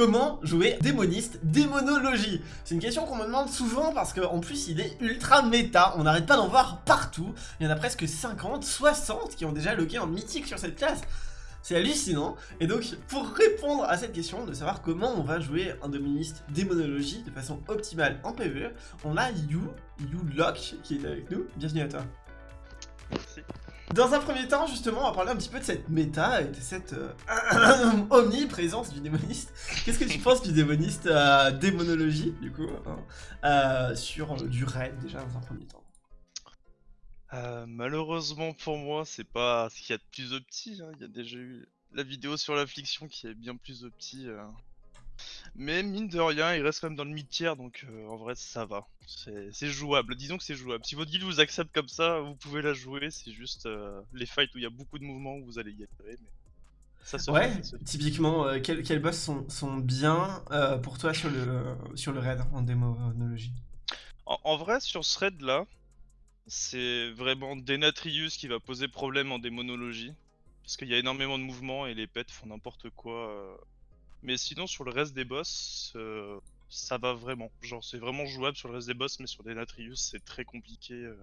Comment jouer démoniste démonologie C'est une question qu'on me demande souvent parce qu'en plus il est ultra méta, on n'arrête pas d'en voir partout. Il y en a presque 50, 60 qui ont déjà logué en mythique sur cette classe. C'est hallucinant. Et donc, pour répondre à cette question de savoir comment on va jouer un démoniste démonologie de façon optimale en PvE, on a You, You Lock qui est avec nous. Bienvenue à toi. Merci. Dans un premier temps, justement, on va parler un petit peu de cette méta et de cette euh, omniprésence du démoniste. Qu'est-ce que tu penses du démoniste euh, démonologie, du coup, hein, euh, sur du raid, déjà, dans un premier temps? Euh, malheureusement pour moi, c'est pas ce qu'il y a de plus opti. hein. Il y a déjà eu la vidéo sur l'affliction qui est bien plus opti. Mais mine de rien, il reste quand même dans le mid-tier, donc euh, en vrai ça va. C'est jouable, disons que c'est jouable. Si votre guild vous accepte comme ça, vous pouvez la jouer, c'est juste euh, les fights où il y a beaucoup de mouvements où vous allez galérer, mais ça se fait, Ouais, ça se fait. typiquement, euh, quels, quels boss sont, sont bien pour toi sur le, sur le raid en démonologie? En, en vrai, sur ce raid là, c'est vraiment Denatrius qui va poser problème en démonologie. Parce qu'il y a énormément de mouvements et les pets font n'importe quoi. Mais sinon, sur le reste des boss, euh, ça va vraiment. Genre, c'est vraiment jouable sur le reste des boss, mais sur Denatrius, c'est très compliqué. euh.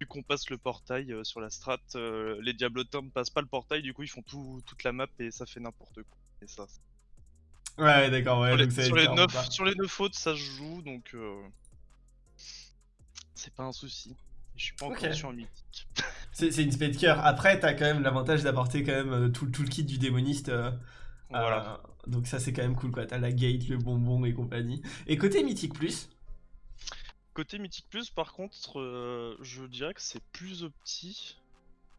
Vu qu'on passe le portail euh, sur la strat, les diablotins ne passent pas le portail, du coup, ils font tout, toute la map et ça fait n'importe quoi. Et ça, Ouais, d'accord, ouais. sur, les, donc sur les clairement neuf, pas- sur les neuf autres, ça se joue, donc euh, c'est pas un souci. Je suis pas encore Ok. sur un mythique. C'est une spé de cœur. Après, t'as quand même l'avantage d'apporter quand même tout, tout le kit du démoniste. Voilà. euh, donc ça, c'est quand même cool, quoi. T'as la gate, le bonbon et compagnie. Et côté mythique plus, Côté mythique plus, par contre, euh, je dirais que c'est plus opti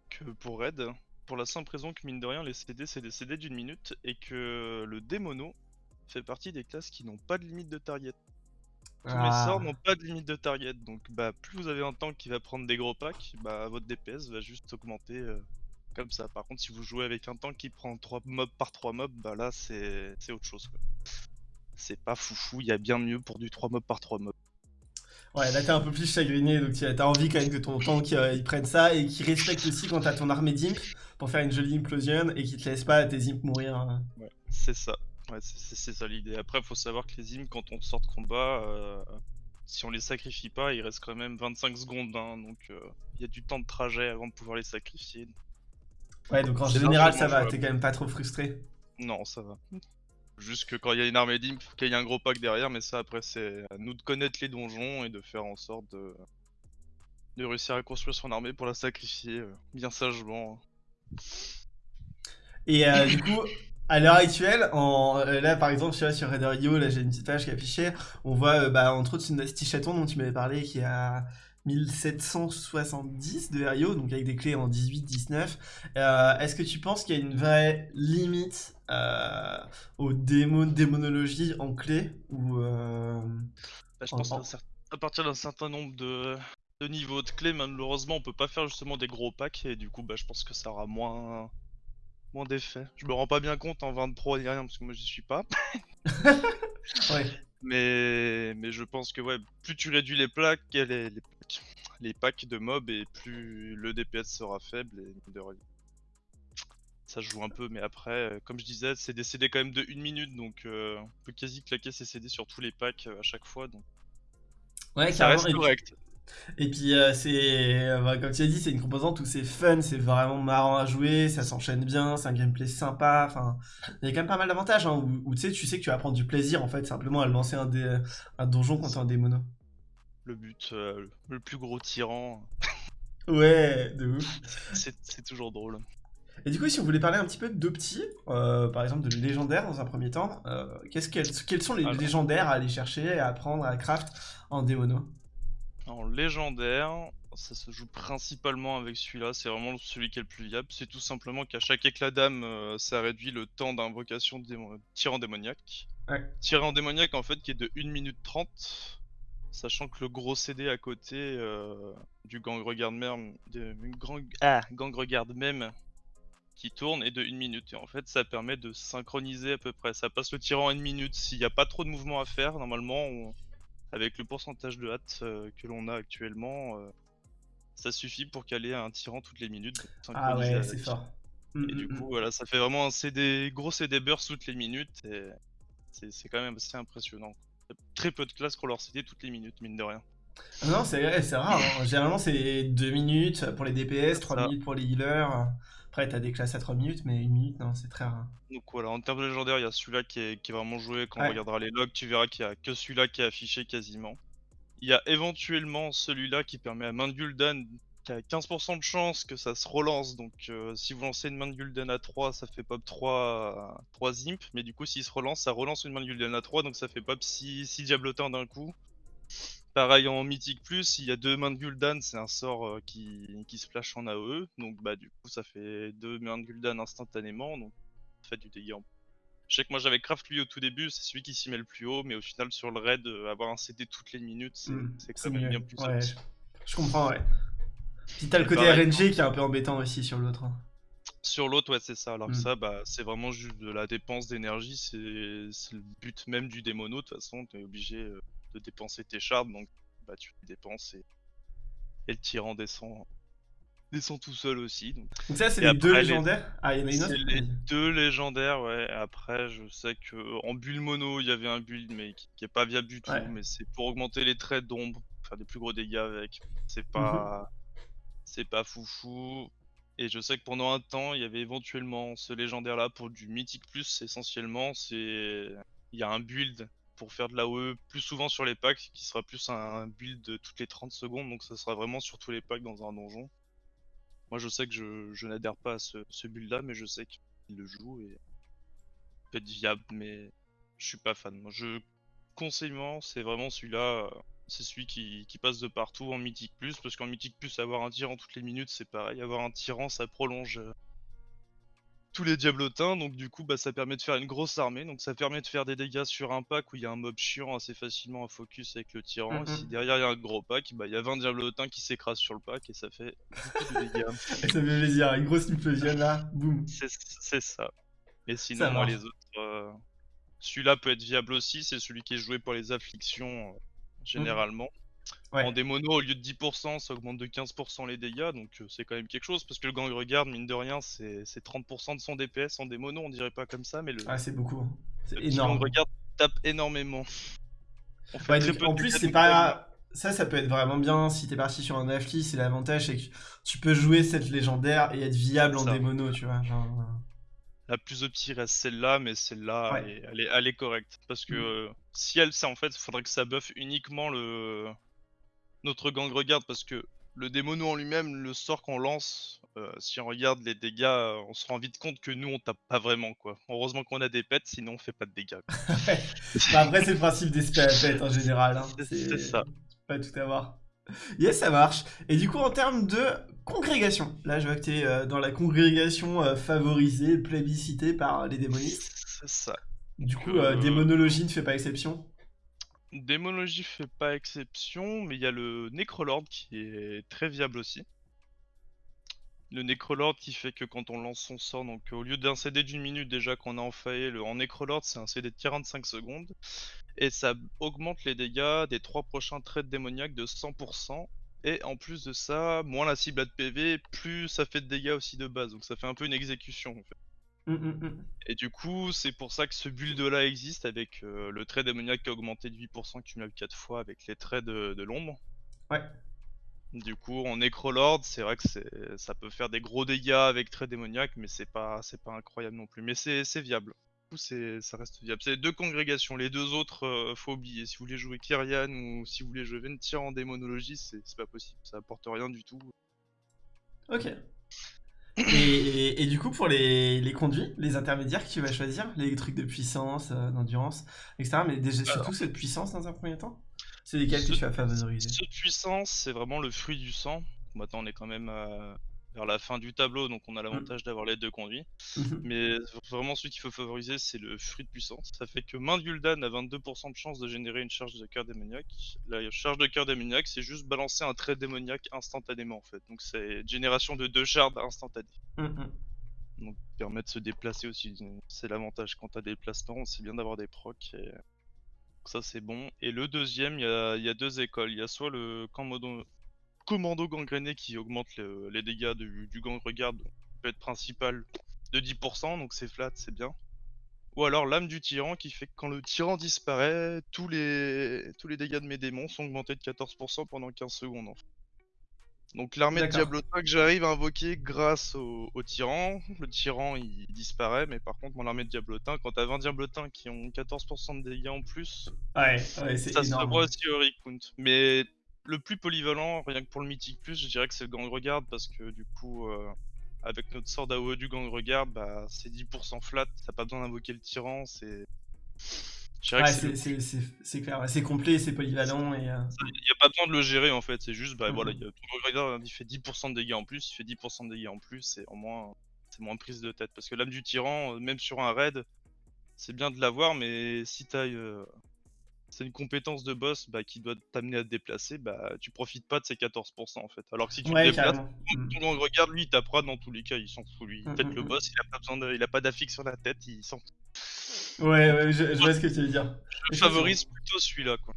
que pour Red. Pour la simple raison que mine de rien, les CD c'est des CD d'une minute et que le démono fait partie des classes qui n'ont pas de limite de target. Tous Ah. les sorts n'ont pas de limite de target, donc bah plus vous avez un tank qui va prendre des gros packs, bah votre DPS va juste augmenter euh, comme ça. Par contre si vous jouez avec un tank qui prend 3 mobs par 3 mobs, bah là c'est autre chose. C'est pas foufou, il y a bien mieux pour du 3 mobs par 3 mobs. Ouais, là t'es un peu plus chagriné, donc t'as envie quand même que ton tank euh, il prenne ça et qu'il respecte aussi quand t'as ton armée d'imp pour faire une jolie implosion et qu'il te laisse pas tes imp mourir. hein. Ouais, c'est ça. Ouais, c'est- ça l'idée. Après, faut savoir que les hymnes, quand on sort de combat, euh, si on les sacrifie pas, il reste quand même 25 secondes, hein, donc euh, il y a du temps de trajet avant de pouvoir les sacrifier. Ouais, donc en général ça va, t'es quand même pas trop frustré. Non, ça va. Juste que quand il y a une armée d'imp, qu'il y a un gros pack derrière, mais ça après c'est à nous de connaître les donjons et de faire en sorte de, de réussir à construire son armée pour la sacrifier euh, bien sagement. Et euh, du coup, à l'heure actuelle, en, euh, là par exemple, tu vois, sur Raider.io, là j'ai une petite page qui est affichée, on voit bah, entre autres une Nasty Chaton dont tu m'avais parlé qui à 1770 de RIO, donc avec des clés en 18-19. Euh, Est-ce que tu penses qu'il y a une vraie limite euh, aux démons, démonologie en clé ou euh, Bah, je En- pense en- qu'à cer- à partir d'un certain nombre de, de niveaux de clés, malheureusement, on peut pas faire justement des gros packs et du coup, bah, je pense que ça aura moins, moins d'effet. Je me rends pas bien compte en 20 pro ni rien parce que moi j'y suis pas, Ouais. mais, mais je pense que ouais, plus tu réduis les plaques, les, les, les packs de mobs et plus le DPS sera faible et de. Ça joue un peu, mais après, euh, comme je disais, c'est des CD quand même de 1 minute, donc euh, on peut quasi claquer ses CD sur tous les packs euh, à chaque fois, donc Ouais, ça reste correct. Et puis, euh, c'est, euh, bah, comme tu as dit, c'est une composante où c'est fun, c'est vraiment marrant à jouer, ça s'enchaîne bien, c'est un gameplay sympa. Enfin, il y a quand même pas mal d'avantages, hein, où, où, tu sais, tu sais que tu vas prendre du plaisir en fait, simplement à lancer un, dé- un donjon contre un démono. Le but, euh, le plus gros tyran, Ouais, de ouf. c'est toujours drôle. Et du coup, si on voulait parler un petit peu d'Opti, euh, par exemple de légendaires dans un premier temps, euh, qu'est-ce qu'elles- quels sont les Alors. légendaires à aller chercher, à apprendre, à craft en démono? En légendaire, ça se joue principalement avec celui-là, c'est vraiment celui qui est le plus viable. C'est tout simplement qu'à chaque éclat d'âme, euh, ça réduit le temps d'invocation de démo- tyran démoniaque. Ouais. Tyran démoniaque en fait qui est de 1 minute 30, sachant que le gros CD à côté euh, du gang regarde même, de, grand, ah, gang regarde même qui tourne est de 1 minute. Et en fait, ça permet de synchroniser à peu près. Ça passe le tyran à 1 minute. S'il n'y a pas trop de mouvement à faire, normalement, on- avec le pourcentage de hâte euh, que l'on a actuellement, euh, ça suffit pour caler un tyran toutes les minutes. Ah ouais, c'est fort. Mm, Et du mm, mm. coup, voilà, ça fait vraiment un CD, gros CD burst toutes les minutes. Et c'est c'est quand même assez impressionnant. Très peu de classes qu'on leur CD toutes les minutes, mine de rien. Ah Non, c'est c'est rare. hein. Généralement, c'est 2 minutes pour les DPS, C'est 3 ça. minutes pour les healers. Après, t'as des classes à 3 minutes, mais 1 minute, non, c'est très rare. Donc voilà, en termes de légendaire, il y a celui-là qui est, qui est vraiment joué. Quand Ouais. on regardera les logs, tu verras qu'il y a que celui-là qui est affiché quasiment. Il y a éventuellement celui-là qui permet à Gul'dan qui a 15% de chance que ça se relance. Donc euh, si vous lancez une main de Gul'dan à 3, ça fait pop 3, 3 imp. Mais du coup, s'il se relance, ça relance une main de Gul'dan à 3, donc ça fait pop 6, 6 diablotins d'un coup. Pareil en mythique plus, il y a deux mains de Gul'dan, c'est un sort euh, qui, qui splash en AOE. Donc bah du coup, ça fait deux mains de Gul'dan instantanément. Donc ça fait du dégât en je sais que moi j'avais craft lui au tout début, c'est celui qui s'y met le plus haut, mais au final sur le raid, euh, avoir un CD toutes les minutes, c'est Mm, c'est quand même bien plus Ouais, je comprends, ouais. Puis t'as le côté pareil, RNG qui est un peu embêtant aussi sur l'autre. hein. Sur l'autre, ouais, c'est ça. Alors que Mm. ça, bah, c'est vraiment juste de la dépense d'énergie, c'est c'est le but même du démono. De toute façon, t'es obligé euh, de dépenser tes shards, donc bah, tu les dépenses et, et le tyran descend, descend tout seul aussi. Donc. Donc ça, c'est les deux après, les- légendaires? Ah, il y en a une autre? C'est les deux légendaires, ouais. Après, je sais que en build mono, il y avait un build, mais qui, qui est pas viable du tout. Ouais. Mais c'est pour augmenter les traits d'ombre, faire des plus gros dégâts avec. C'est Mhm. pas, c'est pas foufou. Et je sais que pendant un temps, il y avait éventuellement ce légendaire-là pour du mythique plus. Essentiellement, c'est, il y a un build pour faire de l'AOE plus souvent sur les packs, qui sera plus un build de toutes les 30 secondes. Donc ça sera vraiment sur tous les packs dans un donjon. Moi, je sais que je, n'adhère pas à ce, build-là, mais je sais qu'il le joue et peut être viable, mais je suis pas fan. Moi, je conseillement, c'est vraiment celui-là. Euh, C'est celui qui, qui passe de partout en mythique plus, parce qu'en mythique plus, avoir un tyran toutes les minutes, c'est pareil. Avoir un tyran, ça prolonge euh, tous les diablotins, donc du coup, bah, ça permet de faire une grosse armée. Donc ça permet de faire des dégâts sur un pack où il y a un mob chiant assez facilement à focus avec le tyran. Mhm. Si derrière il y a un gros pack, bah, il y a 20 diablotins qui s'écrasent sur le pack et ça fait beaucoup de dégâts. Ça fait plaisir, une grosse implosion là, boum. C'est ça. Et sinon, moi, les autres. euh, Celui-là peut être viable aussi, c'est celui qui est joué pour les afflictions, euh, généralement. Ouais. En démono, au lieu de 10%, ça augmente de 15% les dégâts, donc euh, c'est quand même quelque chose, parce que le gang regarde, mine de rien, c'est c'est 30% de son DPS en démono, on dirait pas comme ça, mais le, Ah, c'est beaucoup. C'est le énorme. gang regarde tape énormément. Fait Ouais, donc, en plus, c'est pas. Ça, ça peut être vraiment bien si t'es parti sur un affli. C'est l'avantage, c'est que tu peux jouer cette légendaire et être viable en ça. démono, tu vois. Genre, euh, La plus opti reste celle-là, mais celle-là, Ouais. elle, est, elle, est, elle est correcte. Parce que Mm. euh, si elle, ça en fait, il faudrait que ça buff uniquement le notre gang regarde, parce que le démono en lui-même, le sort qu'on lance, euh, si on regarde les dégâts, on se rend vite compte que nous, on tape pas vraiment, quoi. Heureusement qu'on a des pets, sinon on fait pas de dégâts. quoi. bah, après, c'est le principe des à pète en général. hein. C'est- c'est ça. Pas tout avoir. Yes, ça marche. Et du coup, en termes de congrégation, là, je vois que t'es euh, dans la congrégation euh, favorisée, plébiscitée par les démonistes. C'est ça. Du coup, Euh, euh, démonologie ne fait pas exception. Démonologie fait pas exception, mais il y a le Necrolord qui est très viable aussi. Le Necrolord qui fait que quand on lance son sort, donc au lieu d'un CD d'une minute déjà qu'on a en faillé, le en Necrolord c'est un CD de 45 secondes. Et ça augmente les dégâts des trois prochains traits démoniaques de 100%. Et en plus de ça, moins la cible a de PV, plus ça fait de dégâts aussi de base. Donc ça fait un peu une exécution en fait. Hum, hum, hum. Et du coup, c'est pour ça que ce build là existe avec euh, le trait démoniaque qui a augmenté de 8% cumulable 4 fois avec les traits de, de l'ombre. Ouais. Du coup, en Necrolord, c'est vrai que ça peut faire des gros dégâts avec trait démoniaque, mais c'est pas, incroyable non plus. Mais c'est, viable. Du coup, c'est, ça reste viable. C'est les deux congrégations. Les deux autres, euh, faut oublier. Si vous voulez jouer Kyrian ou si vous voulez jouer Ventir en démonologie, c'est, c'est pas possible. Ça apporte rien du tout. Ok. Et, et- et du coup, pour les, les conduits, les intermédiaires que tu vas choisir, les trucs de puissance, euh, d'endurance, etc. Mais déjà, surtout cette puissance dans un premier temps? C'est lesquels que Ce- tu vas Ce puissance, c'est vraiment le fruit du sang. Maintenant, on est quand même euh, vers la fin du tableau, donc on a l'avantage d'avoir les deux conduits. Mhm. Mais vraiment, celui qu'il faut favoriser, c'est le fruit de puissance. Ça fait que main de Gul'dan a 22% de chance de générer une charge de cœur démoniaque. La charge de cœur démoniaque, c'est juste balancer un trait démoniaque instantanément, en fait. Donc c'est génération de deux shards instantanés. Hum, hum. Donc permet de se déplacer aussi. C'est l'avantage quand t'as des déplacements, c'est bien d'avoir des procs. Et... ça c'est bon. Et le deuxième, il y a, deux écoles. Il y a soit le commando, commando gangréné qui augmente le- les dégâts du, du gang peut être principal de 10%, donc c'est flat, c'est bien. Ou alors l'âme du tyran qui fait que quand le tyran disparaît, tous les, tous les dégâts de mes démons sont augmentés de 14% pendant 15 secondes. Donc l'armée de. Diablota que j'arrive à invoquer grâce au, au tyran, le tyran il disparaît, mais par contre mon armée de Diablotin, quand t'as 20 Diablotins qui ont 14% de dégâts en plus, Ouais, ça se revoit aussi au Recount. Mais le plus polyvalent, rien que pour le Mythique Plus, je dirais que c'est le Gang Regard parce que du coup, euh, avec notre sort d'AOE du Gang Regard, bah, c'est 10% flat, t'as pas besoin d'invoquer le tyran, c'est. Ouais, c'est le- clair, ouais, c'est complet, c'est polyvalent euh, Il n'y a pas besoin de le gérer en fait, c'est juste, bah voilà, a ton Gang Regard, il fait 10% de dégâts en plus, il fait 10% de dégâts en plus, et en moins, c'est moins prise de tête. Parce que l'âme du tyran, euh, même sur un raid, c'est bien de l'avoir, mais si t'as. euh, c'est une compétence de boss bah, qui doit t'amener à te déplacer, bah tu profites pas de ces 14% en fait. Alors que si tu Ouais, te déplaces, carrément. Mm. ton gang regarde, lui il tapera dans tous les cas, il s'en fout lui. Mm, Peut-être mm, le mm. boss, il a pas besoin de, il a pas d'affixe sur la tête, il s'en Ouais, ouais, je, je vois ce que tu veux dire. Je favorise plutôt celui-là quoi.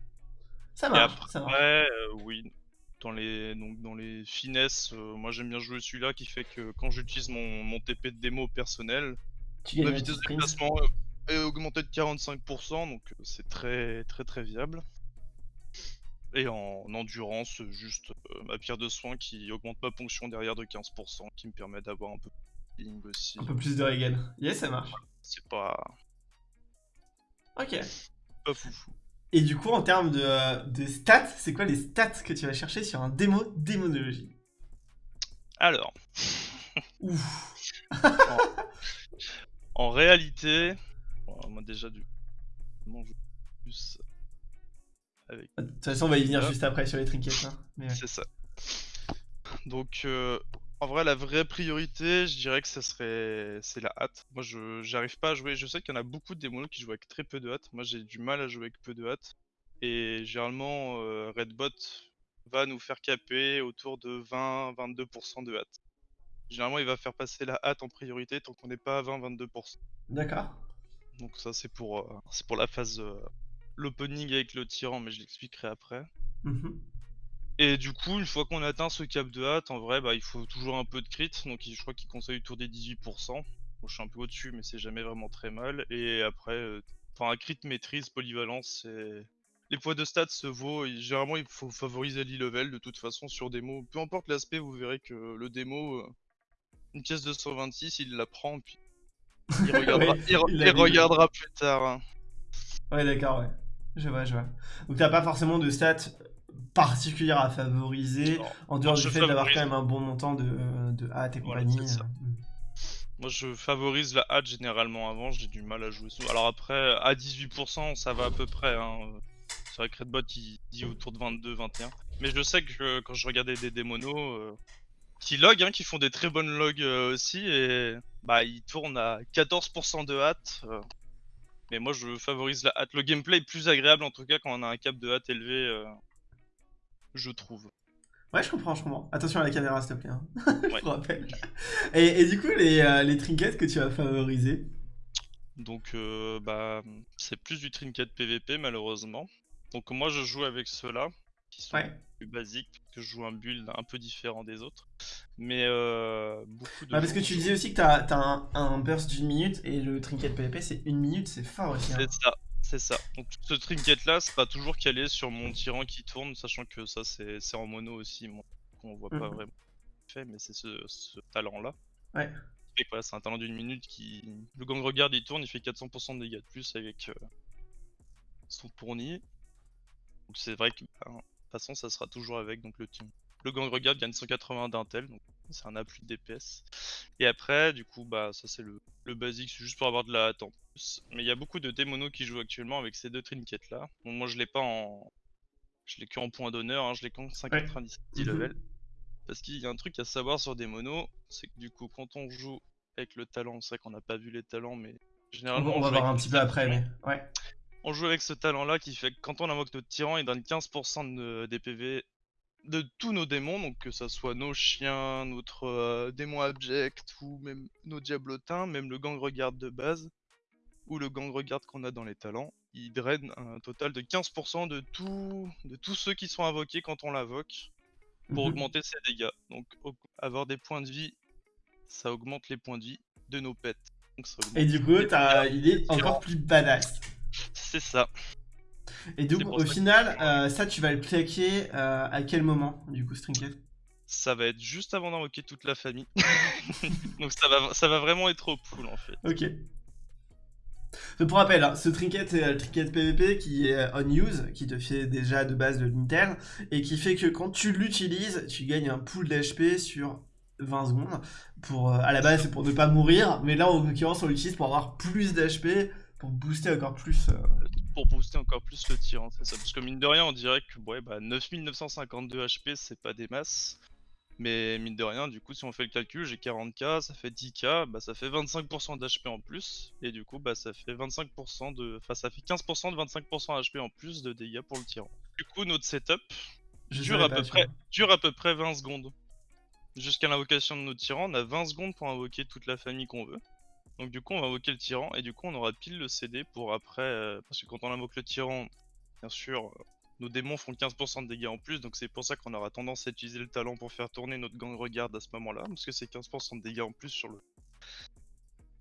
Ça Et marche, après, ça marche. euh, oui, dans les, donc, dans les finesses, euh, moi j'aime bien jouer celui-là qui fait que quand j'utilise mon, mon TP de démo personnel, Tu ma vitesse de déplacement euh, est augmentée de 45%, donc c'est très très très viable. Et en endurance, juste euh, ma pierre de soin qui augmente ma ponction derrière de 15%, qui me permet d'avoir un peu de healing aussi. Un peu plus de regen. Yes, ça marche. C'est pas, Ok. pas foufou. Et du coup, en termes de, euh, de stats, c'est quoi les stats que tu vas chercher sur un démo démonologie? Alors, Ouf. en réalité, bon, moi déjà du. Plus avec De toute façon, on va y venir juste après sur les trinkets. hein. Ouais. C'est ça. Donc, euh, en vrai, la vraie priorité, je dirais que ça serait, c'est la hâte. Moi, je j'arrive pas à jouer. Je sais qu'il y en a beaucoup de démonos qui jouent avec très peu de hâte. Moi, j'ai du mal à jouer avec peu de hâte. Et généralement, euh, Redbot va nous faire caper autour de 20-22% de hâte. Généralement, il va faire passer la hâte en priorité tant qu'on n'est pas à 20-22%. D'accord. Donc ça, c'est pour, euh, c'est pour la phase, euh, l'opening avec le tyran, mais je l'expliquerai après. Mhm. Et du coup, une fois qu'on atteint ce cap de hâte, en vrai, bah, il faut toujours un peu de crit. Donc, je crois qu'il conseille autour des 18%. Moi, je suis un peu au-dessus, mais c'est jamais vraiment très mal. Et après, euh, enfin, un crit maîtrise, polyvalence, c'est. Les poids de stats se vaut. et généralement, il faut favoriser l'e-level de toute façon sur démo. Peu importe l'aspect, vous verrez que le démo, euh, une pièce de 126, il la prend, puis il regardera, Ouais, il re- il il l'a vu. regardera plus tard. hein. Ouais, d'accord, ouais. Je vois, je vois. Donc, t'as pas forcément de stats particulières à favoriser, en dehors moi, du fait d'avoir quand même un bon montant de, de hâte et Voilà, compagnie. euh. Moi je favorise la hâte généralement avant, j'ai du mal à jouer sous. Alors après, à 18%, ça va à peu près. Hein. C'est vrai que Redbot il dit autour de 22-21. Mais je sais que euh, quand je regardais des démonos euh, qui log, hein, qui font des très bonnes logs euh, aussi, et bah ils tournent à 14% de hâte. euh. Mais moi je favorise la hâte. Le gameplay est plus agréable en tout cas quand on a un cap de hâte élevé, euh, je trouve. Ouais, je comprends, je comprends. Attention à la caméra, s'il te plaît. hein. je Ouais. te rappelle. Et, et du coup, les, euh, les trinkets que tu vas favoriser. Donc euh, bah c'est plus du trinket PVP malheureusement. Donc moi je joue avec ceux-là qui sont Ouais. plus basiques parce que je joue un build un peu différent des autres. Mais euh, beaucoup de Ah, parce que tu disais aussi que t'as as un, un burst d'une minute et le trinket PvP c'est une minute, c'est fort aussi. hein. c'est ça, c'est ça. Donc ce trinket là c'est pas toujours calé sur mon tyran qui tourne, sachant que ça c'est c'est en mono aussi, mon- qu'on voit pas Mhm. vraiment fait, mais c'est ce, ce talent là. Ouais. Voilà, c'est un talent d'une minute qui. Le gang regarde, il tourne, il fait 400% de dégâts de plus avec euh, son tournis. Donc c'est vrai que bah, de toute façon, ça sera toujours avec donc le team. Le gang regarde gagne 180 d'intel, donc c'est un appui de DPS. Et après, du coup, bah ça c'est le, le basique, c'est juste pour avoir de la plus. Mais il y a beaucoup de démonos qui jouent actuellement avec ces deux trinkets là. Bon, moi je l'ai pas en. Je l'ai que en point d'honneur, hein, je l'ai qu'en 597 Mhm. level. Parce qu'il y a un truc à savoir sur des monos, c'est que du coup, quand on joue avec le talent, c'est vrai qu'on n'a pas vu les talents, mais généralement. on va voir un petit peu après, mais ouais. On joue avec ce talent-là qui fait que quand on invoque notre tyran, il donne 15% de DPV de tous nos démons, donc que ça soit nos chiens, notre euh, démon abject, ou même nos diablotins, même le gang regarde de base, ou le gang regarde qu'on a dans les talents, il draine un total de 15% de, tout, de tous ceux qui sont invoqués quand on l'invoque pour Mhm. augmenter ses dégâts. Donc avoir des points de vie, ça augmente les points de vie. de nos pets. Donc ça Et du coup, il est encore plus badass. C'est ça. Et donc, au que- final, euh, ça, tu vas le claquer euh, à quel moment, du coup, Strinket Ça va être juste avant d'invoquer toute la famille. Donc ça va, ça va vraiment être au pool en fait. Ok. Pour rappel, hein, ce trinket c'est le trinket PVP qui est on use, qui te fait déjà de base de l'intel, et qui fait que quand tu l'utilises, tu gagnes un pool d'HP sur 20 secondes. Pour, euh, à la base, c'est pour ne pas mourir, mais là, en l'occurrence, on l'utilise pour avoir plus d'HP, pour booster encore plus. euh, Pour booster encore plus le tir, c'est ça. Parce que mine de rien, on dirait que ouais, bah, 9952 HP, c'est pas des masses. Mais mine de rien, du coup, si on fait le calcul, j'ai 40k, ça fait 10k, bah ça fait 25% d'HP en plus. Et du coup, bah ça fait 25% de. Enfin, ça fait 15% de 25% HP en plus de dégâts pour le tyran. Du coup, notre setup dure à, peu près, dure à peu près 20 secondes. Jusqu'à l'invocation de notre tyran, on a 20 secondes pour invoquer toute la famille qu'on veut. Donc du coup, on va invoquer le tyran et du coup, on aura pile le CD pour après. euh, parce que quand on invoque le tyran, bien sûr, nos démons font 15% de dégâts en plus. Donc c'est pour ça qu'on aura tendance à utiliser le talent pour faire tourner notre gang regarde à ce moment-là. Parce que c'est 15% de dégâts en plus sur le,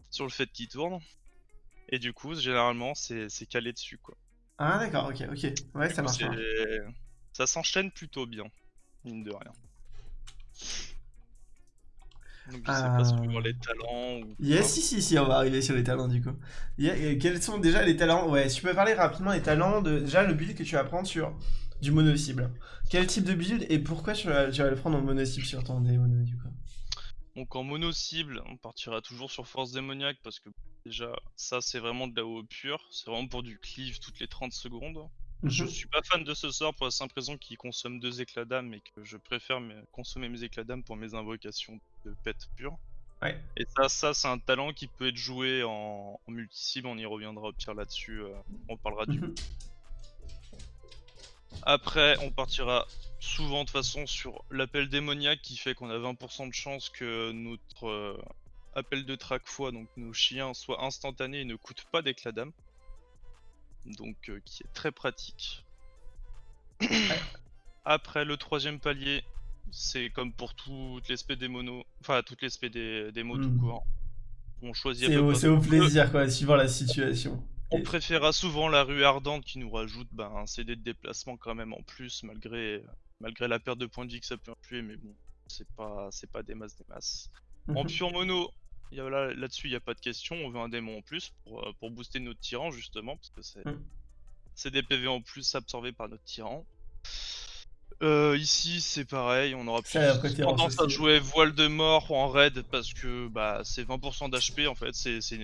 sur le fait qu'il tourne. Et du coup, généralement, c'est calé dessus quoi. Ah, d'accord, ok, ok. Ouais, Du ça coup, marche. Ça s'enchaîne plutôt bien, mine de rien. Donc je sais pas si voir les talents ou. Yes, si, si, si, on va arriver sur les talents du coup. Yeah, et quels sont déjà les talents? Ouais, si tu peux parler rapidement des talents de déjà le build que tu vas prendre sur du mono cible. Quel type de build et pourquoi tu vas, tu vas le prendre en mono cible sur ton démono du coup? Donc en mono cible, on partira toujours sur force démoniaque parce que déjà ça c'est vraiment de la haut pure, c'est vraiment pour du cleave toutes les 30 secondes. Je Mhm. suis pas fan de ce sort pour la simple raison qu'il consomme deux éclats d'âme et que je préfère consommer mes éclats d'âme pour mes invocations de pet pure. Ouais. Et ça, ça c'est un talent qui peut être joué en, en multi-cible, on y reviendra au pire là-dessus, euh, on parlera du Mhm. Après, on partira souvent de façon sur l'appel démoniaque qui fait qu'on a 20% de chance que notre euh, appel de track fois, donc nos chiens, soit instantané et ne coûte pas d'éclat d'âme. Donc euh, qui est très pratique. Après, le troisième palier, c'est comme pour toutes les spé des monos, enfin toutes les spé des, des mots tout court. On choisit C'est au, plaisir quoi, suivant la situation. on Et- préférera souvent la rue ardente qui nous rajoute bah, un CD de déplacement quand même en plus malgré malgré la perte de points de vie que ça peut influer mais bon c'est pas c'est pas des masses des masses. En pure mono là là-dessus il y a pas de question on veut un démon en plus pour, euh, pour booster notre tyran justement parce que c'est Mm. c'est des PV en plus absorbés par notre tyran. Euh, ici c'est pareil, on aura plus tendance à jouer voile de mort en raid parce que bah c'est 20% d'HP en fait, c'est c'est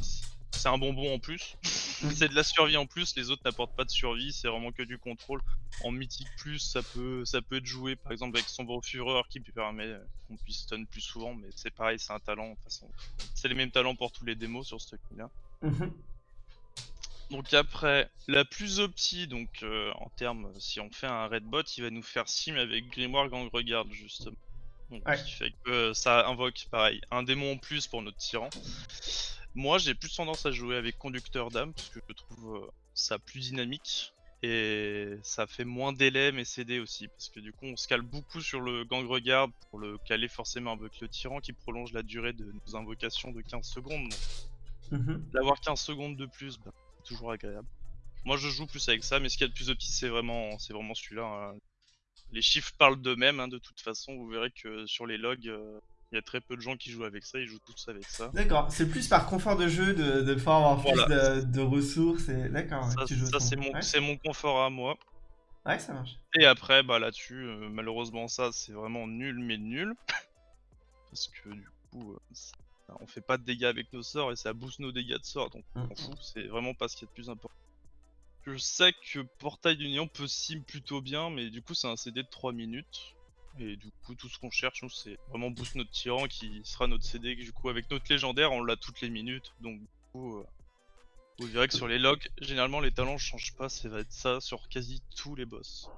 c'est un bonbon en plus. Mm. c'est de la survie en plus, les autres n'apportent pas de survie, c'est vraiment que du contrôle. En mythique plus, ça peut ça peut être joué par exemple avec sombre fureur qui permet qu'on puisse stun plus souvent, mais c'est pareil, c'est un talent de toute façon. C'est les mêmes talents pour tous les démos sur ce là. Mhm. Donc après, la plus opti, donc euh, en termes, si on fait un red bot, il va nous faire sim avec Grimoire Gang Regarde justement. Donc, Ouais. Ce qui fait que euh, ça invoque pareil, un démon en plus pour notre tyran. Moi j'ai plus tendance à jouer avec Conducteur d'âme parce que je trouve euh, ça plus dynamique et ça fait moins délai mais CD aussi parce que du coup on se cale beaucoup sur le Gang Regarde pour le caler forcément avec le tyran qui prolonge la durée de nos invocations de 15 secondes. Mhm. D'avoir 15 secondes de plus, bah, c'est toujours agréable. Moi je joue plus avec ça, mais ce qu'il y a de plus opti c'est vraiment, c'est vraiment celui-là. hein. Les chiffres parlent d'eux-mêmes, hein, de toute façon, vous verrez que sur les logs, euh, il y a très peu de gens qui jouent avec ça, ils jouent tous avec ça. D'accord, c'est plus par confort de jeu de, de pouvoir avoir plus Voilà. de, de ressources et d'accord, ça, c'est mon, Ouais. mon confort à moi. Ouais, ça marche. Et après, bah là-dessus, euh, malheureusement ça c'est vraiment nul mais nul. Parce que du coup, euh, ça- on fait pas de dégâts avec nos sorts et ça booste nos dégâts de sort, donc on Mm. s'en fout, c'est vraiment pas ce qu'il y a de plus important. Je sais que Portail d'Union peut sim plutôt bien, mais du coup c'est un CD de 3 minutes. Et du coup tout ce qu'on cherche c'est vraiment boost notre tyran qui sera notre CD du coup avec notre légendaire on l'a toutes les minutes donc du coup euh, vous verrez que sur les logs généralement les talents changent pas ça va être ça sur quasi tous les boss.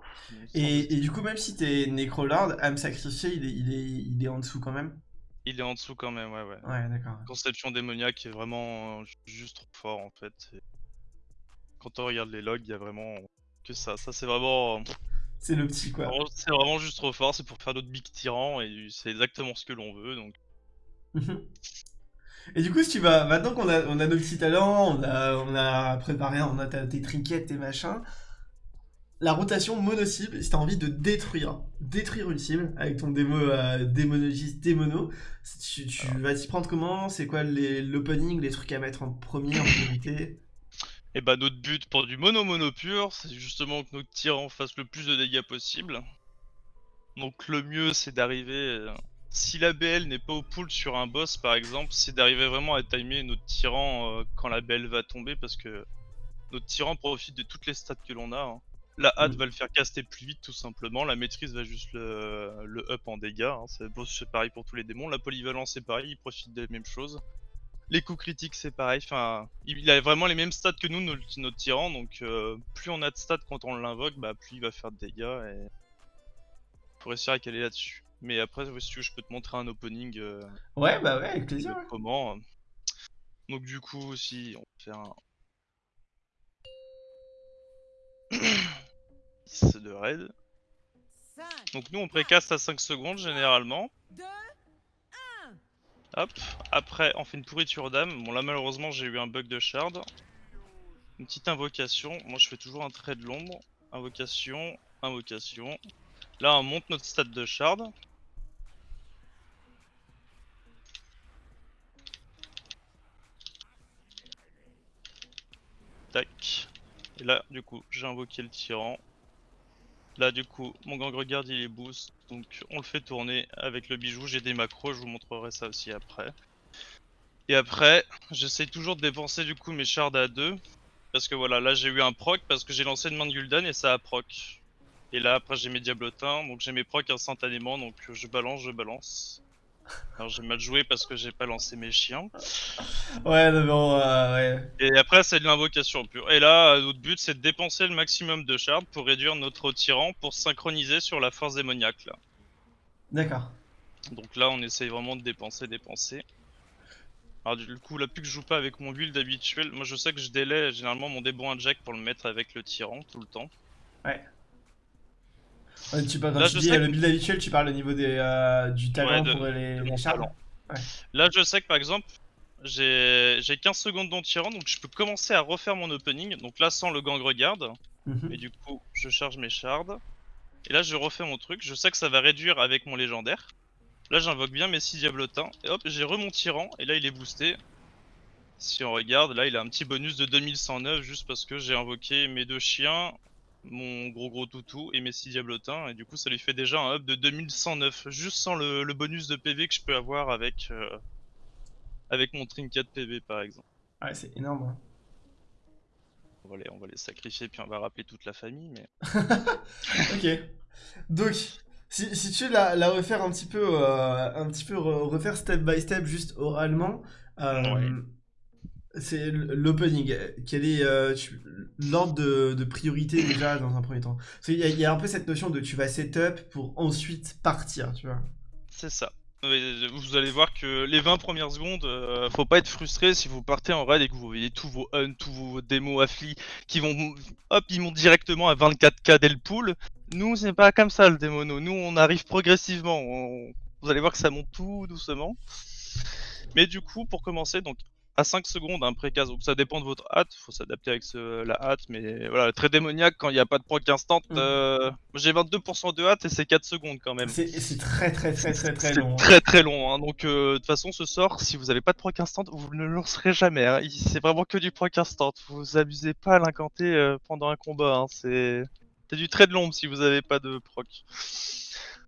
Et, et du coup, même si t'es Necrolord, âme sacrifiée, il est, il, est, il est en dessous quand même? Il est en dessous quand même ouais ouais. Ouais, d'accord. Conception démoniaque est vraiment euh, ju- juste trop fort en fait. Et Quand on regarde les logs, il y a vraiment que ça. Ça c'est vraiment, C'est le petit quoi. c'est vraiment juste trop fort. C'est pour faire notre big tyran et c'est exactement ce que l'on veut. Donc. Et du coup, si tu vas, maintenant qu'on a, on a nos petits talents, on a, on a préparé, on a tes trinkets, tes machins, la rotation mono-cible, si t'as envie de détruire, détruire une cible avec ton démo, euh, démonologiste démono, tu, tu vas t'y prendre comment? C'est quoi les- l'opening, les trucs à mettre en premier, en priorité? Et bah notre but pour du mono-mono pur, c'est justement que notre tyran fasse le plus de dégâts possible. Donc le mieux c'est d'arriver... euh, Si la BL n'est pas au pool sur un boss par exemple, c'est d'arriver vraiment à timer notre tyran euh, quand la BL va tomber parce que notre tyran profite de toutes les stats que l'on a. hein. La hâte Mm. va le faire caster plus vite tout simplement, la maîtrise va juste le, le up en dégâts, hein. c'est pareil pour tous les démons, la polyvalence c'est pareil, il profite des mêmes choses. Les coups critiques c'est pareil, enfin il a vraiment les mêmes stats que nous notre, notre tyran donc euh, plus on a de stats quand on l'invoque bah plus il va faire de dégâts et faut réussir à caler là-dessus. Mais après si tu veux je peux te montrer un opening euh, Ouais, bah ouais, avec plaisir. ouais. comment. euh. Donc du coup si on va faire un 10 de raid. 5, Donc nous on précaste à 5 secondes généralement. 2, Hop, après on fait une pourriture d'âme. Bon là malheureusement j'ai eu un bug de shard. Une petite invocation. Moi je fais toujours un trait de l'ombre. Invocation, invocation. Là on monte notre stade de shard. Tac. Et là du coup j'ai invoqué le tyran. Là du coup mon gang regarde il est boost donc on le fait tourner avec le bijou. J'ai des macros je vous montrerai ça aussi après. Et après j'essaie toujours de dépenser du coup mes shards à 2 parce que voilà là j'ai eu un proc parce que j'ai lancé une main de Gul'dan et ça a proc. Et là après j'ai mes diablotins donc j'ai mes procs instantanément donc je balance je balance alors j'ai mal joué parce que j'ai pas lancé mes chiens Ouais, non, bon, euh, ouais. et après, c'est de l'invocation pure. Et là, notre but, c'est de dépenser le maximum de shards pour réduire notre tyran pour synchroniser sur la force démoniaque. Là. D'accord. Donc là, on essaye vraiment de dépenser, dépenser. Alors du coup, là, plus que je joue pas avec mon build habituel, moi je sais que je délai généralement mon déboin jack pour le mettre avec le tyran tout le temps. Ouais, tu, quand Là, tu je dis sais euh, le build habituel, tu parles au niveau des, euh, du talent de- pour les, les. Là, je sais que par exemple, j'ai j'ai 15 secondes dans tyran, donc je peux commencer à refaire mon opening. Donc là, sans le gang regarde. Mhm. Et du coup, je charge mes shards. Et là, je refais mon truc. Je sais que ça va réduire avec mon légendaire. Là, j'invoque bien mes 6 diablotins. Et hop, j'ai remon tyran. Et là, il est boosté. Si on regarde, là, il a un petit bonus de 2109 juste parce que j'ai invoqué mes deux chiens, mon gros gros toutou et mes 6 diablotins. Et du coup, ça lui fait déjà un up de 2109. Juste sans le, le bonus de PV que je peux avoir avec, euh, avec mon trinket PV par exemple. Ouais, c'est énorme. hein. On va, les, on va les sacrifier puis on va rappeler toute la famille. Mais Ok. Donc, si, si tu veux la, la refaire un petit peu, euh, un petit peu re- refaire step by step, juste oralement, euh, Ouais. C'est l'opening. Quel est euh, l'ordre de, priorité déjà dans un premier temps? Il y a un peu cette notion de tu vas setup pour ensuite partir, tu vois. C'est ça. Ouais, Vous allez voir que les 20 premières secondes, euh, faut pas être frustré si vous partez en raid et que vous voyez tous vos huns, tous vos démos affli qui vont, hop, ils montent directement à 24k dès le pool. Nous, c'est pas comme ça le démono. Nous, on arrive progressivement. Vous allez voir que ça monte tout doucement. Mais du coup, pour commencer, donc à 5 secondes, un précase, donc ça dépend de votre hâte, faut s'adapter avec ce- la hâte, mais voilà, très démoniaque quand il n'y a pas de proc instant. Mm. euh, J'ai 22% de hâte et c'est 4 secondes quand même. C'est très très très très très long. hein. très très long, hein. donc euh, de toute façon ce sort, si vous avez pas de proc instant, vous ne le lancerez jamais. hein. C'est vraiment que du proc instant. Vous abusez pas à l'incanter euh, pendant un combat. hein. C'est c'est du trait de l'ombre si vous avez pas de proc.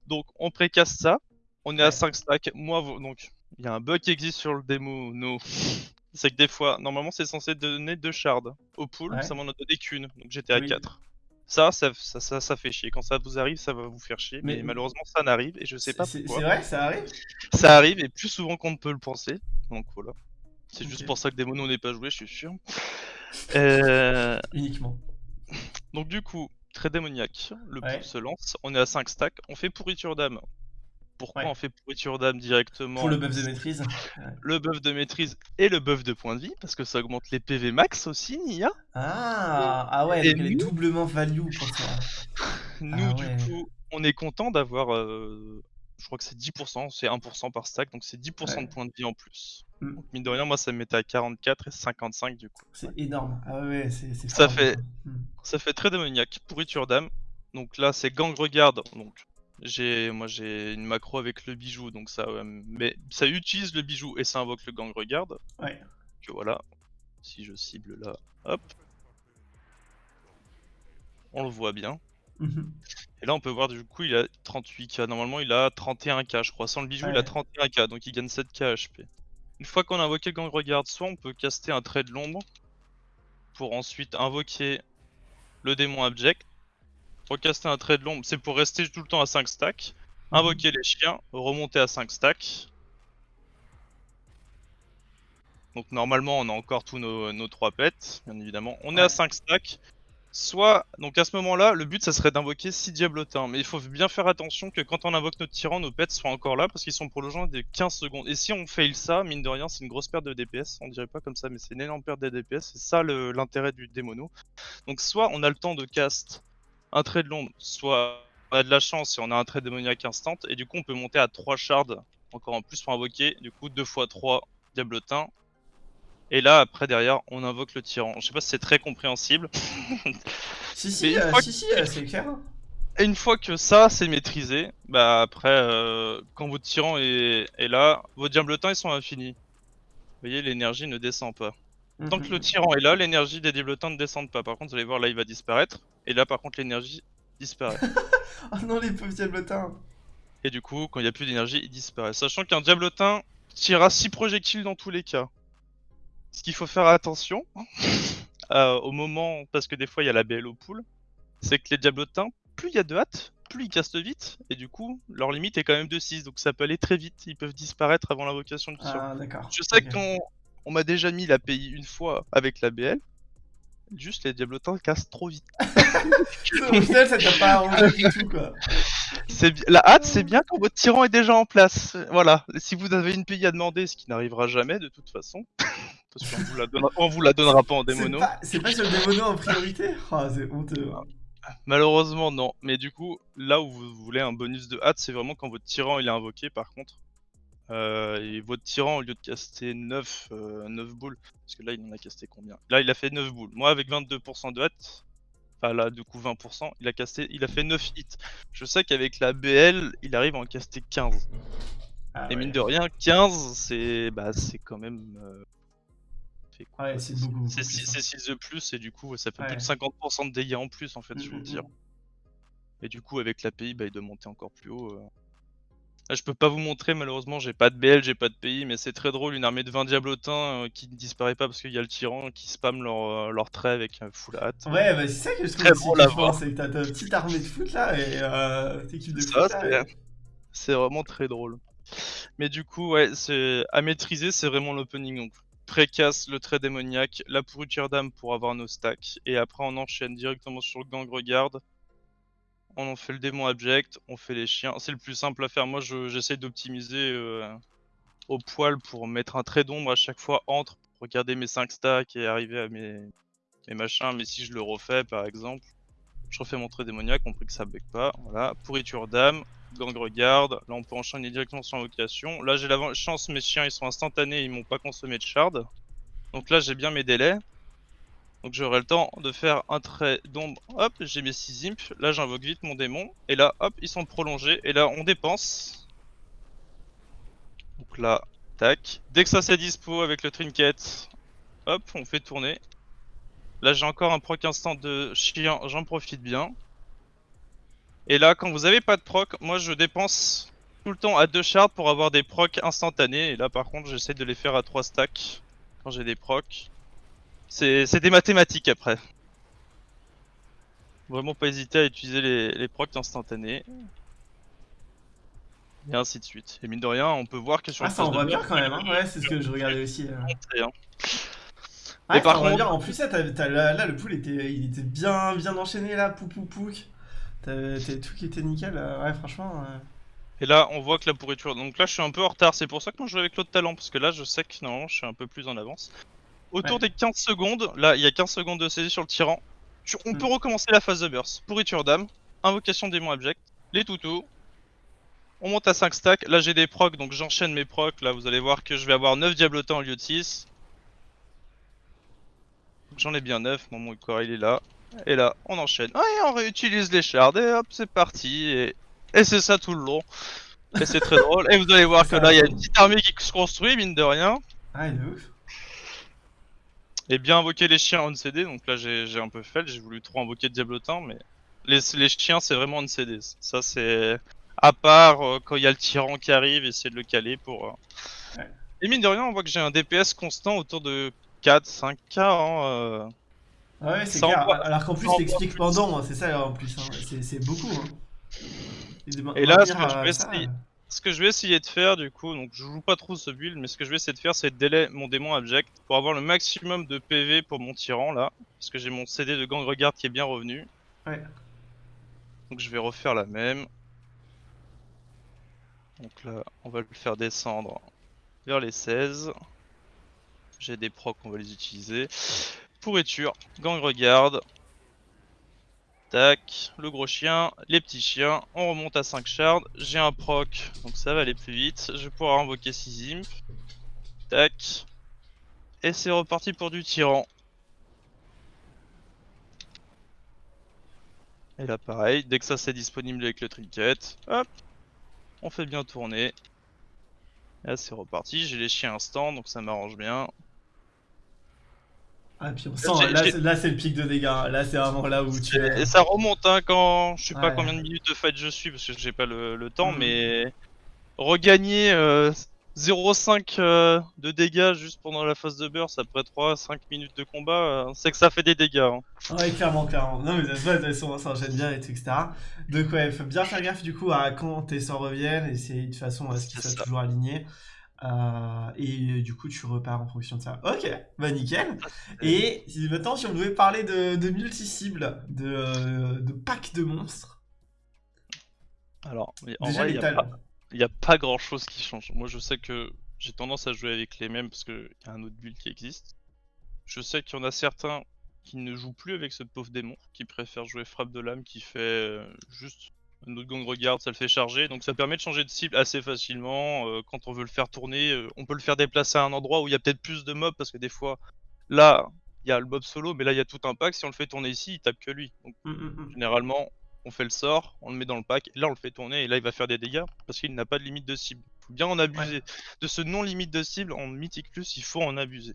Donc on précasse ça. On est à Ouais. 5 stacks. Moi, vous- donc il y a un bug qui existe sur le démo. No. C'est que des fois, normalement c'est censé donner deux shards. Au pool, Ouais. ça m'en a donné qu'une. Donc j'étais à Oui. 4. Ça ça, ça, ça, ça fait chier. Quand ça vous arrive, ça va vous faire chier. Mais, Mais- malheureusement, ça n'arrive et je sais pas C'est pourquoi. c'est vrai, ça arrive? Ça arrive et plus souvent qu'on ne peut le penser. Donc voilà. C'est juste pour ça que Démono n'est pas joué, je suis sûr. Euh, Uniquement. donc du coup, très démoniaque. Le Ouais. pool se lance. On est à 5 stacks. On fait pourriture d'âme. Pourquoi Ouais. on fait pourriture d'âme directement Pour le buff de maîtrise. Le buff de maîtrise et le buff de point de vie, parce que ça augmente les PV max aussi, Nia. Ah, ah ouais, Et donc elle est nous doublement value pour. Nous, Ah du ouais. coup, on est content d'avoir euh, je crois que c'est 10%, c'est 1% par stack, donc c'est 10% Ouais. de points de vie en plus. Mm. Donc mine de rien, moi ça me mettait à 44 et 55 du coup. C'est énorme. Ah ouais, c'est c'est Ça fait- du coup. Hmm. Ça fait très démoniaque, pourriture d'âme. Donc là c'est gang regarde, donc j'ai moi j'ai une macro avec le bijou, donc ça mais ça utilise le bijou et ça invoque le gang regarde. Ouais. Que voilà. Si je cible là, hop. On le voit bien. Mhm. Et là, on peut voir du coup, il a 38k. Normalement, il a 31k, je crois. Sans le bijou, il a Ouais. 31k, donc il gagne 7k HP. Une fois qu'on a invoqué le gang regarde, soit on peut caster un trait de l'ombre pour ensuite invoquer le démon abject. Recaster un trait de l'ombre, c'est pour rester tout le temps à 5 stacks. Invoquer les chiens, remonter à 5 stacks. Donc normalement, on a encore tous nos, nos 3 pets, bien évidemment. On est à 5 stacks. Soit, donc à ce moment-là, le but ça serait d'invoquer 6 diablotins. Mais il faut bien faire attention que quand on invoque notre tyran, nos pets soient encore là parce qu'ils sont prolongeants de 15 secondes. Et si on fail ça, mine de rien, c'est une grosse perte de DPS. On dirait pas comme ça, mais c'est une énorme perte de DPS. C'est ça le- l'intérêt du démono. Donc soit on a le temps de cast un trait de l'ombre, soit on a de la chance et on a un trait démoniaque instant. Et du coup, on peut monter à 3 shards encore en plus pour invoquer. Du coup, 2 x 3 diablotins. Et là, après, derrière, on invoque le tyran. Je sais pas si c'est très compréhensible. Si, si, euh, si, euh, c'est clair. Et une fois que ça c'est maîtrisé, bah après, euh, quand votre tyran est, est là, vos diablotins ils sont infinis. Vous voyez, l'énergie ne descend pas. Tant que le Mhm. tyran est là, l'énergie des diablotins ne descend pas. Par contre, vous allez voir là, il va disparaître. Et là, par contre, l'énergie disparaît. Oh non, les pauvres diablotins. et du coup, quand il n'y a plus d'énergie, il disparaît. Sachant qu'un diablotin tirera 6 projectiles dans tous les cas. Ce qu'il faut faire attention euh, au moment, parce que des fois il y a la BL au pool, c'est que les diablotins, plus il y a de hâte, plus ils castent vite, et du coup, leur limite est quand même de 6, donc ça peut aller très vite, ils peuvent disparaître avant l'invocation du. Ah, d'accord. Je sais qu'on on m'a déjà mis la PI une fois avec la BL, juste les diablotins cassent trop vite. Au final, ça t'a pas arrangé du tout, quoi. C'est bi- La hâte, c'est bien quand votre tyran est déjà en place. Voilà, si vous avez une PI à demander, ce qui n'arrivera jamais de toute façon, parce qu'on vous la donnera, on vous la donnera pas en démono. c'est pas sur le démono en priorité? Ah, c'est honteux. Malheureusement, non. Mais du coup, là où vous voulez un bonus de hâte, c'est vraiment quand votre tyran il est invoqué par contre. Euh, et votre tyran, au lieu de caster 9, euh, 9 boules, parce que là il en a casté combien? Là il a fait 9 boules. Moi avec 22% de hâte, enfin là du coup 20%, il a casté, il a fait 9 hits. Je sais qu'avec la BL, il arrive à en caster 15. Ah, Et mine de rien, 15, c'est bah, c'est quand même. euh, Ouais, c'est beaucoup, beaucoup C'est plus, hein. 6 de plus, et du coup, ça fait Ouais. plus de 50% de dégâts en plus, en fait, sur Mm, le mm, tir. mm. Et du coup, avec l'API, bah, il doit monter encore plus haut. Euh. Là, je peux pas vous montrer, malheureusement, j'ai pas de BL, j'ai pas de PI, mais c'est très drôle, une armée de 20 diablotins euh, qui ne disparaît pas parce qu'il y a le tyran qui spamme leur, euh, leur trait avec un full hâte. Ouais, bah c'est ça que je trouve Très aussi c'est que t'as ta petite armée de foot là et euh, t'équipe de Ça, foot là. c'est- et- C'est vraiment très drôle. Mais du coup, ouais, c'est à maîtriser, c'est vraiment l'opening. Donc, précasse le trait démoniaque, la pourriture d'âme pour avoir nos stacks, et après on enchaîne directement sur le gang regarde. On en fait le démon abject, on fait les chiens. C'est le plus simple à faire. Moi, je- j'essaie d'optimiser euh, au poil pour mettre un trait d'ombre à chaque fois entre, pour regarder mes 5 stacks et arriver à mes, mes machins. Mais si je le refais, par exemple, je refais mon trait démoniaque, on prie que ça bug pas. Voilà, pourriture d'âme, gang regarde. Là, on peut enchaîner directement sur invocation. Là, j'ai la chance, mes chiens ils sont instantanés, ils m'ont pas consommé de shard. Donc là, j'ai bien mes délais. Donc j'aurai le temps de faire un trait d'ombre. Hop, j'ai mes 6 imps. Là, j'invoque vite mon démon. Et là, hop, ils sont prolongés. Et là, on dépense. Donc là, tac. Dès que ça c'est dispo avec le trinket, hop, on fait tourner. Là, j'ai encore un proc instant de chien, j'en profite bien. Et là, quand vous avez pas de proc, moi je dépense tout le temps à deux shards pour avoir des procs instantanés. Et là, par contre, j'essaie de les faire à 3 stacks quand j'ai des procs. C'est des mathématiques après. Vraiment pas hésiter à utiliser les, les procs instantanés. Et ainsi de suite. Et mine de rien, on peut voir que sur Ah, ça de envoie bien quand même, hein. Ouais, c'est ce que je regardais aussi. euh. Ouais, Mais par contre- bien. En plus, là, le pool était, il était bien, bien enchaîné là, pou pou. T'avais t'avais tout qui était nickel. euh, Ouais, franchement. euh. Et là, on voit que la pourriture. Donc là, je suis un peu en retard. C'est pour ça que moi je joue avec l'autre talent. Parce que là, je sais que normalement, je suis un peu plus en avance. Autour Ouais. des 15 secondes, là, il y a 15 secondes de saisie sur le tyran. Tu- On peut recommencer la phase de burst. Pourriture d'âme, invocation démon abject, les toutous. On monte à 5 stacks. Là, j'ai des procs, donc j'enchaîne mes procs. Là, vous allez voir que je vais avoir 9 diablotins au lieu de 6. J'en ai bien 9. Mon Moukora, il est là. Et là, on enchaîne. Ah, et on réutilise les shards. Et hop, c'est parti. Et, et c'est ça tout le long. Et c'est très drôle. Et vous allez voir que là, il y a une petite armée qui se construit, mine de rien. Ah, de ouf. Et bien invoquer les chiens on CD. Donc là, j'ai un peu fait. J'ai voulu trop invoquer Diablotin, mais les, les chiens, c'est vraiment on CD. Ça, c'est à part euh, quand il y a le tyran qui arrive, essayer de le caler pour. Euh. Et mine de rien, on voit que j'ai un DPS constant autour de 4-5k. Hein, euh. Ah ouais, c'est clair. Alors qu'en plus, t'expliques pendant, hein, c'est ça en plus. Hein. C'est beaucoup. Et là, ce que, je vais essayer, ce que je vais essayer de faire, du coup, donc je joue pas trop ce build, mais ce que je vais essayer de faire, c'est de délai mon démon abject pour avoir le maximum de PV pour mon tyran là. Parce que j'ai mon CD de gang regard qui est bien revenu. Ouais. Donc je vais refaire la même. Donc là, on va le faire descendre vers les 16. J'ai des procs, on va les utiliser. Pourriture, gang regarde. Tac, le gros chien, les petits chiens. On remonte à 5 shards. J'ai un proc, donc ça va aller plus vite. Je vais pouvoir invoquer 6 imp. Tac. Et c'est reparti pour du tyran. Et là pareil, dès que ça c'est disponible avec le trinket, hop, on fait bien tourner. là c'est reparti, j'ai les chiens instant donc ça m'arrange bien. Ah puis on sent, là, c'est le pic de dégâts, là c'est vraiment là où tu es... Et ça remonte hein quand, je sais pas combien de minutes de fight je suis parce que j'ai pas le, temps mm. mais regagner euh, 0,5 euh, de dégâts juste pendant la phase de burst après 3-5 minutes de combat, euh, c'est que ça fait des dégâts. Hein. Ouais, clairement, clairement. Non, mais ça, de toute ça enchaîne bien et tout, etc. Donc, ouais, faut bien faire gaffe du coup à quand tes sorts reviennent et c'est de façon à ce qu'ils soient toujours alignés. Euh, et du coup, tu repars en fonction de ça. Ok, bah nickel. Et maintenant, si on devait parler de, de multi-cibles, de, de packs de monstres. Alors, en vrai, il a n'y a pas grand chose qui change. Moi je sais que j'ai tendance à jouer avec les mêmes parce qu'il y a un autre build qui existe. Je sais qu'il y en a certains qui ne jouent plus avec ce pauvre démon, qui préfèrent jouer frappe de l'âme qui fait euh, juste un autre gang regarde, ça le fait charger. Donc ça permet de changer de cible assez facilement. Euh, quand on veut le faire tourner, euh, on peut le faire déplacer à un endroit où il y a peut-être plus de mobs parce que des fois, là, il y a le mob solo, mais là il y a tout un pack. Si on le fait tourner ici, il tape que lui. Donc mmh, mmh, mmh. généralement, on fait le sort, on le met dans le pack, et là on le fait tourner, et là il va faire des dégâts, parce qu'il n'a pas de limite de cible. Il faut bien en abuser. De ce non-limite de cible, en Mythic Plus, il faut en abuser.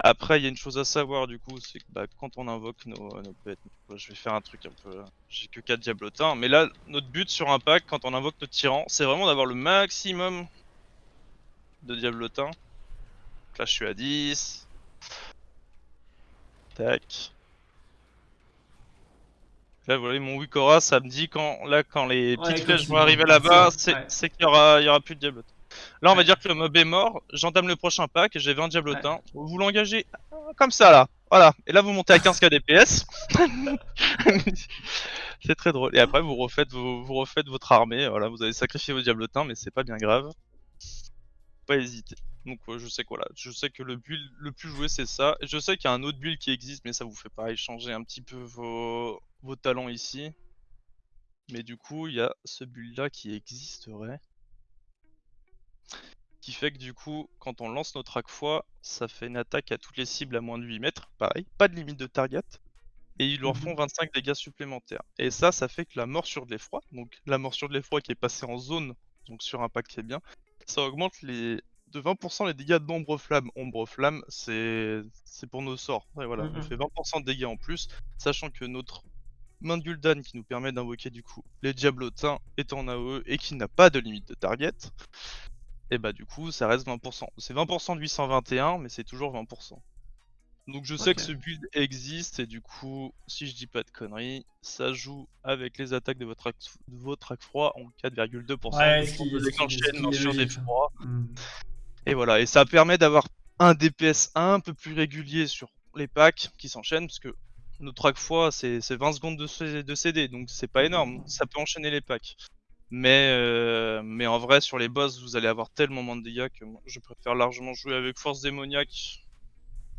Après, il y a une chose à savoir du coup, c'est que bah, quand on invoque nos, pets, je vais faire un truc un peu... J'ai que 4 diablotins, mais là, notre but sur un pack, quand on invoque notre tyran, c'est vraiment d'avoir le maximum de diablotins. Donc là, je suis à 10. Tac. Là, vous voyez, mon Wikora, ça me dit quand, là, quand les petites flèches vont arriver là-bas, c'est qu'il y aura, y aura plus de diablotin. Là, on va dire que le mob est mort, j'entame le prochain pack j'ai 20 diablotins. Vous l'engagez comme ça, là. Voilà. Et là, vous montez à 15k DPS. c'est très drôle. Et après, vous refaites, vous, vous refaites votre armée. Voilà, vous avez sacrifié vos diablotins, mais c'est pas bien grave. Pas hésiter. Donc je sais quoi là, je sais que le build le plus joué c'est ça. Je sais qu'il y a un autre build qui existe mais ça vous fait pareil changer un petit peu vos, vos talents ici. Mais du coup il y a ce build là qui existerait. Qui fait que du coup quand on lance notre fois ça fait une attaque à toutes les cibles à moins de 8 mètres. Pareil, pas de limite de target. Et ils leur font 25 mhm. dégâts supplémentaires. Et ça, ça fait que la morsure de l'effroi, donc la morsure de l'effroi qui est passée en zone, donc sur un pack qui est bien, ça augmente les, de 20% les dégâts d'ombre flamme. Ombre flamme, c'est pour nos sorts. voilà, on fait 20% de dégâts en plus, sachant que notre main de Gul'dan qui nous permet d'invoquer du coup les diablotins est en AOE et qui n'a pas de limite de target, et bah du coup ça reste 20%. C'est 20% de 821, mais c'est toujours 20%. Donc je sais que ce build existe et du coup, si je dis pas de conneries, ça joue avec les attaques de votre de votre froid en 4,2%. Ouais, ce qui, ce des froids. Hmm. Et voilà, et ça permet d'avoir un DPS un peu plus régulier sur les packs qui s'enchaînent, parce que notre track fois c'est 20 secondes de, CD, donc c'est pas énorme, ça peut enchaîner les packs. Mais, euh, mais en vrai, sur les boss, vous allez avoir tellement de dégâts que je préfère largement jouer avec Force Démoniaque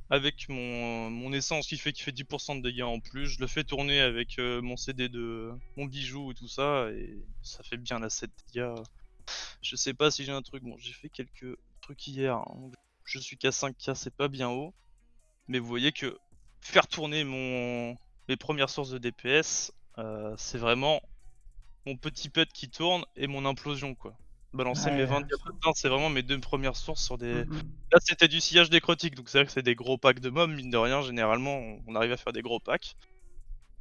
avec mon, essence qui fait qui fait 10% de dégâts en plus. Je le fais tourner avec euh, mon CD de mon bijou et tout ça, et ça fait bien la 7 dégâts. Je sais pas si j'ai un truc. Bon, j'ai fait quelques trucs hier. hein. Je suis qu'à 5k, c'est pas bien haut. Mais vous voyez que faire tourner mon mes premières sources de DPS, euh, c'est vraiment mon petit pet qui tourne et mon implosion quoi. Balancer mes Ouais, 20 je diablotins, c'est vraiment mes deux premières sources sur des. Mm, mm. Là c'était du sillage nécrotique, donc c'est vrai que c'est des gros packs de mobs, mine de rien, généralement on- arrive à faire des gros packs.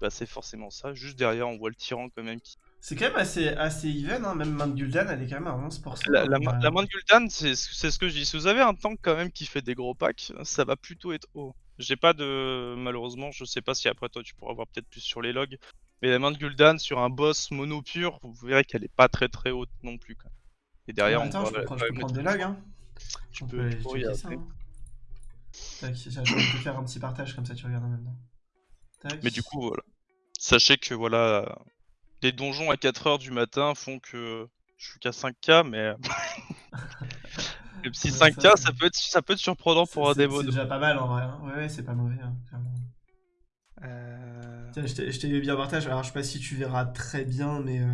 Bah c'est forcément ça. Juste derrière on voit le tyran quand même qui. C'est quand même assez, assez even, hein. même Main de Gul'dan, elle est quand même à 11%. La, la, euh, la main de Gul'dan, c'est c'est ce que je dis. Si vous avez un tank quand même qui fait des gros packs, ça va plutôt être haut. J'ai pas de. Malheureusement, je sais pas si après toi tu pourras voir peut-être plus sur les logs. Mais la main de Gul'dan sur un boss mono pur, vous verrez qu'elle est pas très très haute non plus. Quoi. Et derrière, on je prendre, je peux prendre des logs, hein. Je On peux- je peux ça. hein. Tac, je je vais te faire un petit partage comme ça tu regardes en même temps. Tac. Mais du coup, voilà. Sachez que voilà, les donjons à 4h du matin font que je suis qu'à 5k, mais. Ouais, ça, 5k, c'est- ça peut être, ça peut être surprenant pour un démo. C'est déjà pas mal en vrai. hein. Ouais, ouais, c'est pas mauvais, hein, clairement. Euh... Tiens, je t'ai bien partage. Alors, je sais pas si tu verras très bien, mais euh,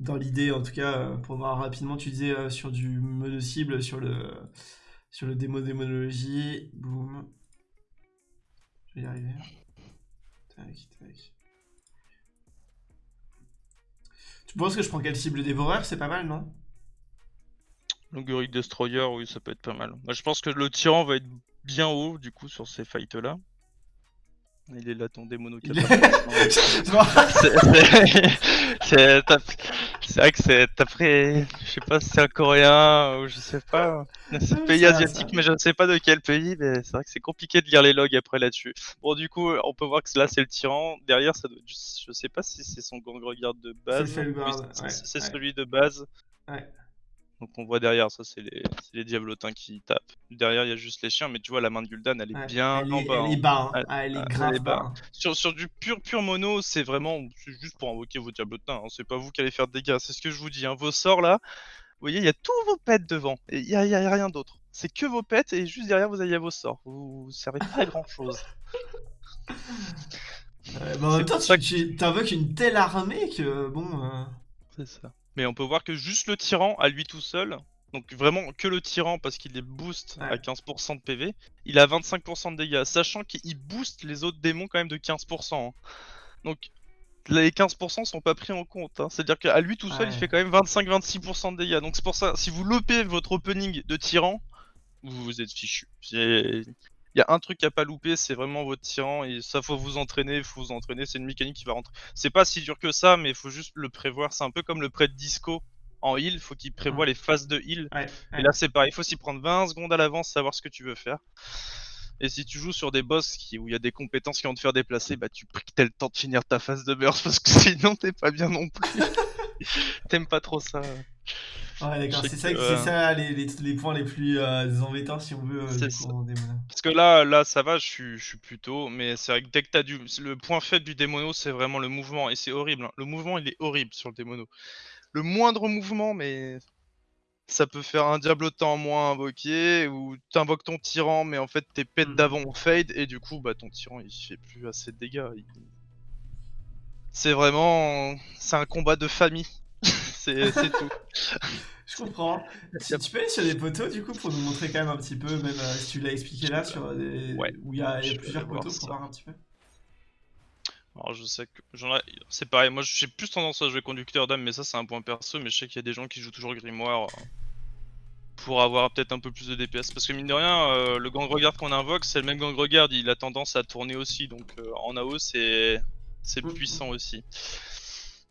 dans l'idée, en tout cas, euh, pour voir rapidement, tu disais euh, sur du mode cible, sur le, sur le démo démonologie. Boum. Je vais y arriver. Tac, tac. Tu penses que je prends quelle cible dévoreur C'est pas mal, non? Longoric Destroyer, oui, ça peut être pas mal. Moi, je pense que le tyran va être bien haut, du coup, sur ces fights-là. Il est là, ton démono. C'est c'est- c'est- t'as- c'est vrai que c'est. T'as pris. Je sais pas si c'est un coréen ou je sais pas. C'est Ouais, pays asiatique, mais je ne sais pas de quel pays. Mais c'est vrai que c'est compliqué de lire les logs après là-dessus. Bon, du coup, on peut voir que là, c'est le tyran. Derrière, ça doit... je sais pas si c'est son gang regard de base. C'est le ouais, c'est ouais. celui de base. Ouais. Donc on voit derrière, ça c'est les, diablotins qui tapent. Derrière, il y a juste les chiens, mais tu vois, la main de Gul'dan, elle est Ouais, bien elle en est, bas. elle est bas, hein. Elle est elle grave est bas. bas. Sur, sur du pur pur mono, c'est vraiment juste pour invoquer vos diablotins. hein. C'est pas vous qui allez faire de dégâts. C'est ce que je vous dis. hein. Vos sorts là, vous voyez, il y a tous vos pets devant. Il y a, il y a rien d'autre. C'est que vos pets et juste derrière vous avez vos sorts. Vous, vous servez pas à grand chose. Ouais, mais en même temps, tu, t'invoques une telle armée que bon. euh, C'est ça. Mais on peut voir que juste le tyran à lui tout seul, donc vraiment que le tyran parce qu'il est boost à Ouais. 15% de PV, il a 25% de dégâts, sachant qu'il booste les autres démons quand même de 15%. hein. Donc les 15% sont pas pris en compte. hein. C'est-à-dire qu'à lui tout seul, il fait quand même 25-26% de dégâts. Donc c'est pour ça, si vous lopez votre opening de tyran, vous vous êtes fichu. Il y a un truc à pas louper, c'est vraiment votre tyran et ça faut vous entraîner, faut vous entraîner, c'est une mécanique qui va rentrer. C'est pas si dur que ça, mais il faut juste le prévoir. C'est un peu comme le prêt de disco en heal, faut qu'il prévoit les phases de heal. Ouais, Et là c'est pareil, il faut s'y prendre 20 secondes à l'avance, savoir ce que tu veux faire. Et si tu joues sur des boss qui, où il y a des compétences qui vont te faire déplacer, bah tu pries que t'aies le temps de finir ta phase de burst parce que sinon t'es pas bien non plus. T'aimes pas trop ça. Ouais, d'accord, c'est ça, que, euh, ça les, les, les points les plus euh, embêtants si on veut euh, du. Parce que là, là, ça va, je suis, je suis plutôt, mais c'est vrai que dès que t'as du, le point faible du démono, c'est vraiment le mouvement, et c'est horrible. hein. Le mouvement, il est horrible sur le démono. Le moindre mouvement, mais ça peut faire un diablotin en moins invoqué, ou t'invoques ton tyran, mais en fait tes pets Mhm. d'avant ont fade, et du coup, bah ton tyran, il fait plus assez de dégâts. il- C'est vraiment, c'est un combat de famille. c'est tout. Je comprends. Tu, tu peux aller sur des poteaux du coup pour nous montrer quand même un petit peu, même euh, si tu l'as expliqué là, sur des... Ouais. où il y a, y plusieurs poteaux pour ça. voir un petit peu. Alors je sais que j'en ai... c'est pareil, moi j'ai plus tendance à jouer conducteur d'âme, mais ça c'est un point perso, mais je sais qu'il y a des gens qui jouent toujours grimoire euh, pour avoir peut-être un peu plus de DPS, parce que mine de rien, euh, le gang regard qu'on invoque, c'est le même gang regard, il a tendance à tourner aussi, donc euh, en AO c'est c'est Mhm. puissant aussi.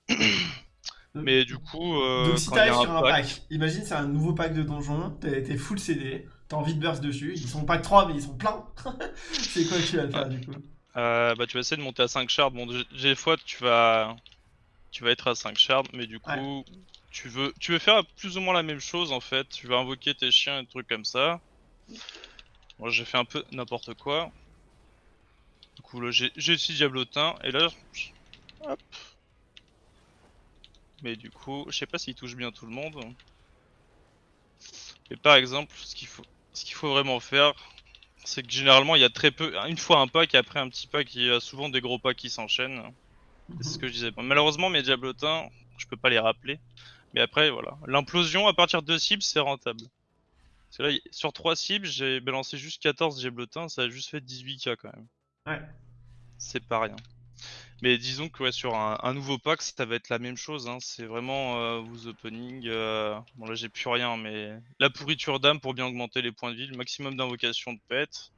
mais du coup, euh, Donc si t'arrives sur un pack- pack, imagine c'est un nouveau pack de donjons, t'es full CD, t'as envie de burst dessus, ils sont pack 3 mais ils sont pleins. c'est quoi que tu vas faire du coup Euh, bah tu vas essayer de monter à 5 shards. Bon, des- des fois tu vas tu vas être à 5 shards, mais du coup tu veux tu veux faire plus ou moins la même chose en fait. Tu vas invoquer tes chiens et des trucs comme ça. Moi j'ai fait un peu n'importe quoi. Du coup là j'ai j'ai 6 diablotins et là hop. Mais du coup, je sais pas s'il touche bien tout le monde. Et par exemple, ce qu'il faut ce qu'il faut vraiment faire, c'est que généralement il y a très peu, une fois un pack et après un petit pack, il y a souvent des gros packs qui s'enchaînent. C'est ce Mhm. que je disais. Malheureusement mes diablotins, je peux pas les rappeler. Mais après voilà, l'implosion à partir de deux cibles c'est rentable. Parce que là, sur 3 cibles, j'ai balancé juste 14 diablotins, ça a juste fait 18k quand même. Ouais. C'est pas rien. Mais disons que ouais, sur un, un nouveau pack, ça va être la même chose. Hein. C'est vraiment euh, vous opening. euh, Bon là j'ai plus rien, mais la pourriture d'âme pour bien augmenter les points de vie, le maximum d'invocation de pet.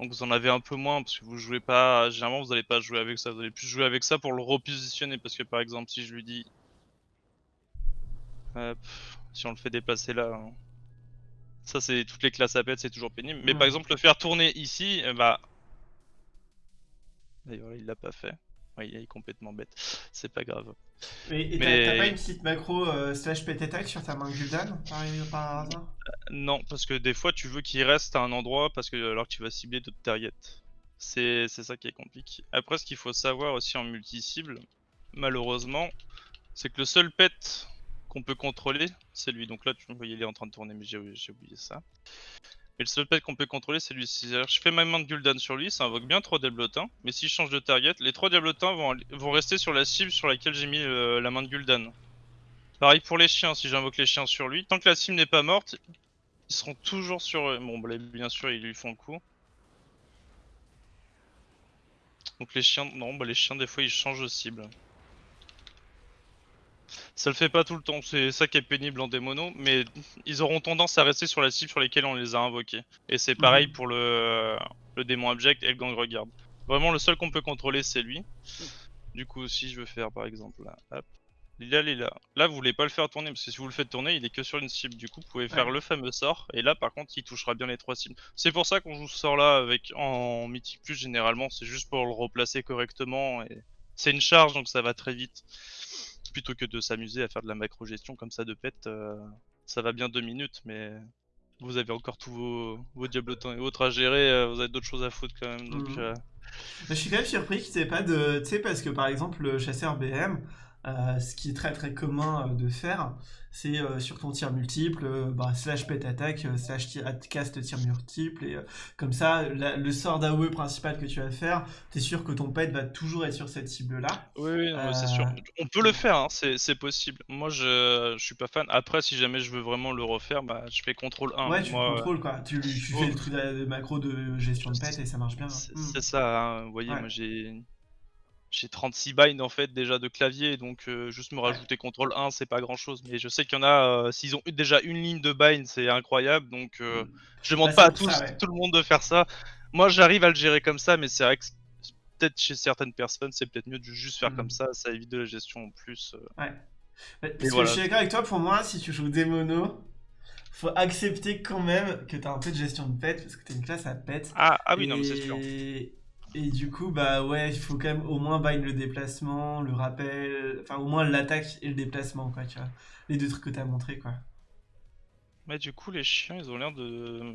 Donc vous en avez un peu moins parce que vous jouez pas. Généralement vous allez pas jouer avec ça, vous allez plus jouer avec ça pour le repositionner. Parce que par exemple si je lui dis, Hop, si on le fait déplacer là, hein. ça c'est toutes les classes à pet, c'est toujours pénible. Mais par exemple le faire tourner ici, eh bah D'ailleurs, il l'a pas fait. Il est complètement bête. C'est pas grave. Et et t'as Mais- t'as pas une petite macro euh, slash pet attack sur ta main Gul'dan par, par hasard? Non, parce que des fois, tu veux qu'il reste à un endroit parce que alors que tu vas cibler d'autres targets. C'est ça qui est compliqué. Après, ce qu'il faut savoir aussi en multi-cible, malheureusement, c'est que le seul pet qu'on peut contrôler, c'est lui. Donc là, tu vois, il est en train de tourner, mais j'ai oublié ça. Mais le seul pet qu'on peut contrôler, c'est lui. C'est-à-dire, je fais ma main de Gul'dan sur lui, ça invoque bien trois diablotins. Mais si je change de target, les trois diablotins vont, aller- vont rester sur la cible sur laquelle j'ai mis euh, la main de Gul'dan. Pareil pour les chiens, si j'invoque les chiens sur lui, tant que la cible n'est pas morte, ils seront toujours sur eux. Bon, bah, bien sûr, ils lui font le coup. Donc les chiens, non, bah les chiens des fois ils changent de cible. Ça le fait pas tout le temps, c'est ça qui est pénible en démono, mais ils auront tendance à rester sur la cible sur lesquelles on les a invoqués. Et c'est pareil Mhm. pour le, le démon abject et le gang regarde. Vraiment le seul qu'on peut contrôler c'est lui. Du coup si je veux faire par exemple là, hop. Lila Lila. Là vous voulez pas le faire tourner parce que si vous le faites tourner il est que sur une cible. Du coup vous pouvez faire Ouais. le fameux sort et là par contre il touchera bien les trois cibles. C'est pour ça qu'on joue ce sort là avec en mythique plus généralement, c'est juste pour le replacer correctement et c'est une charge donc ça va très vite. Plutôt que de s'amuser à faire de la macro gestion comme ça de pet, euh, ça va bien deux minutes mais vous avez encore tous vos, vos diablotins et autres à gérer, euh, vous avez d'autres choses à foutre quand même donc Mhm. euh, Je suis quand même surpris qu'il n'y ait pas de. Tu sais, parce que par exemple, le chasseur BM, ce qui est très très commun de faire, c'est euh, sur ton tir multiple, euh, bah, slash pet attack, euh, slash tir- cast tir multiple, et euh, comme ça, la- le sort d'AOE principal que tu vas faire, t'es sûr que ton pet va toujours être sur cette cible-là. Oui, oui, c'est sûr. On peut le faire, hein, c'est possible. Moi, je, je suis pas fan. Après, si jamais je veux vraiment le refaire, bah, je fais contrôle 1. ouais, tu Moi, le contrôles quoi. Tu, tu Oh. fais le truc de, de macro de gestion de pet et ça marche bien. c'est Hmm. c'est ça, hein. Vous voyez, Ouais. moi, j'ai j'ai 36 binds en fait déjà de clavier, donc euh, juste me rajouter contrôle 1, c'est pas grand chose. Mais je sais qu'il y en a, euh, s'ils ont déjà une ligne de bind, c'est incroyable. Donc, euh, Hmm. je demande Bah, pas c'est à pour tous, ça, ouais. tout le monde de faire ça. Moi, j'arrive à le gérer comme ça, mais c'est vrai que peut-être chez certaines personnes, c'est peut-être mieux de juste faire comme ça, ça évite de la gestion en plus. euh. Ouais. Parce que je suis d'accord avec toi, pour moi, si tu joues des monos, faut accepter quand même que t'as un peu de gestion de pet, parce que t'as une classe à pet. Ah, ah oui, non, mais c'est sûr. Et... du coup, bah ouais, il faut quand même au moins bind le déplacement, le rappel, enfin au moins l'attaque et le déplacement, quoi, tu vois. Les deux trucs que t'as montré, quoi. Mais du coup, les chiens, ils ont l'air de...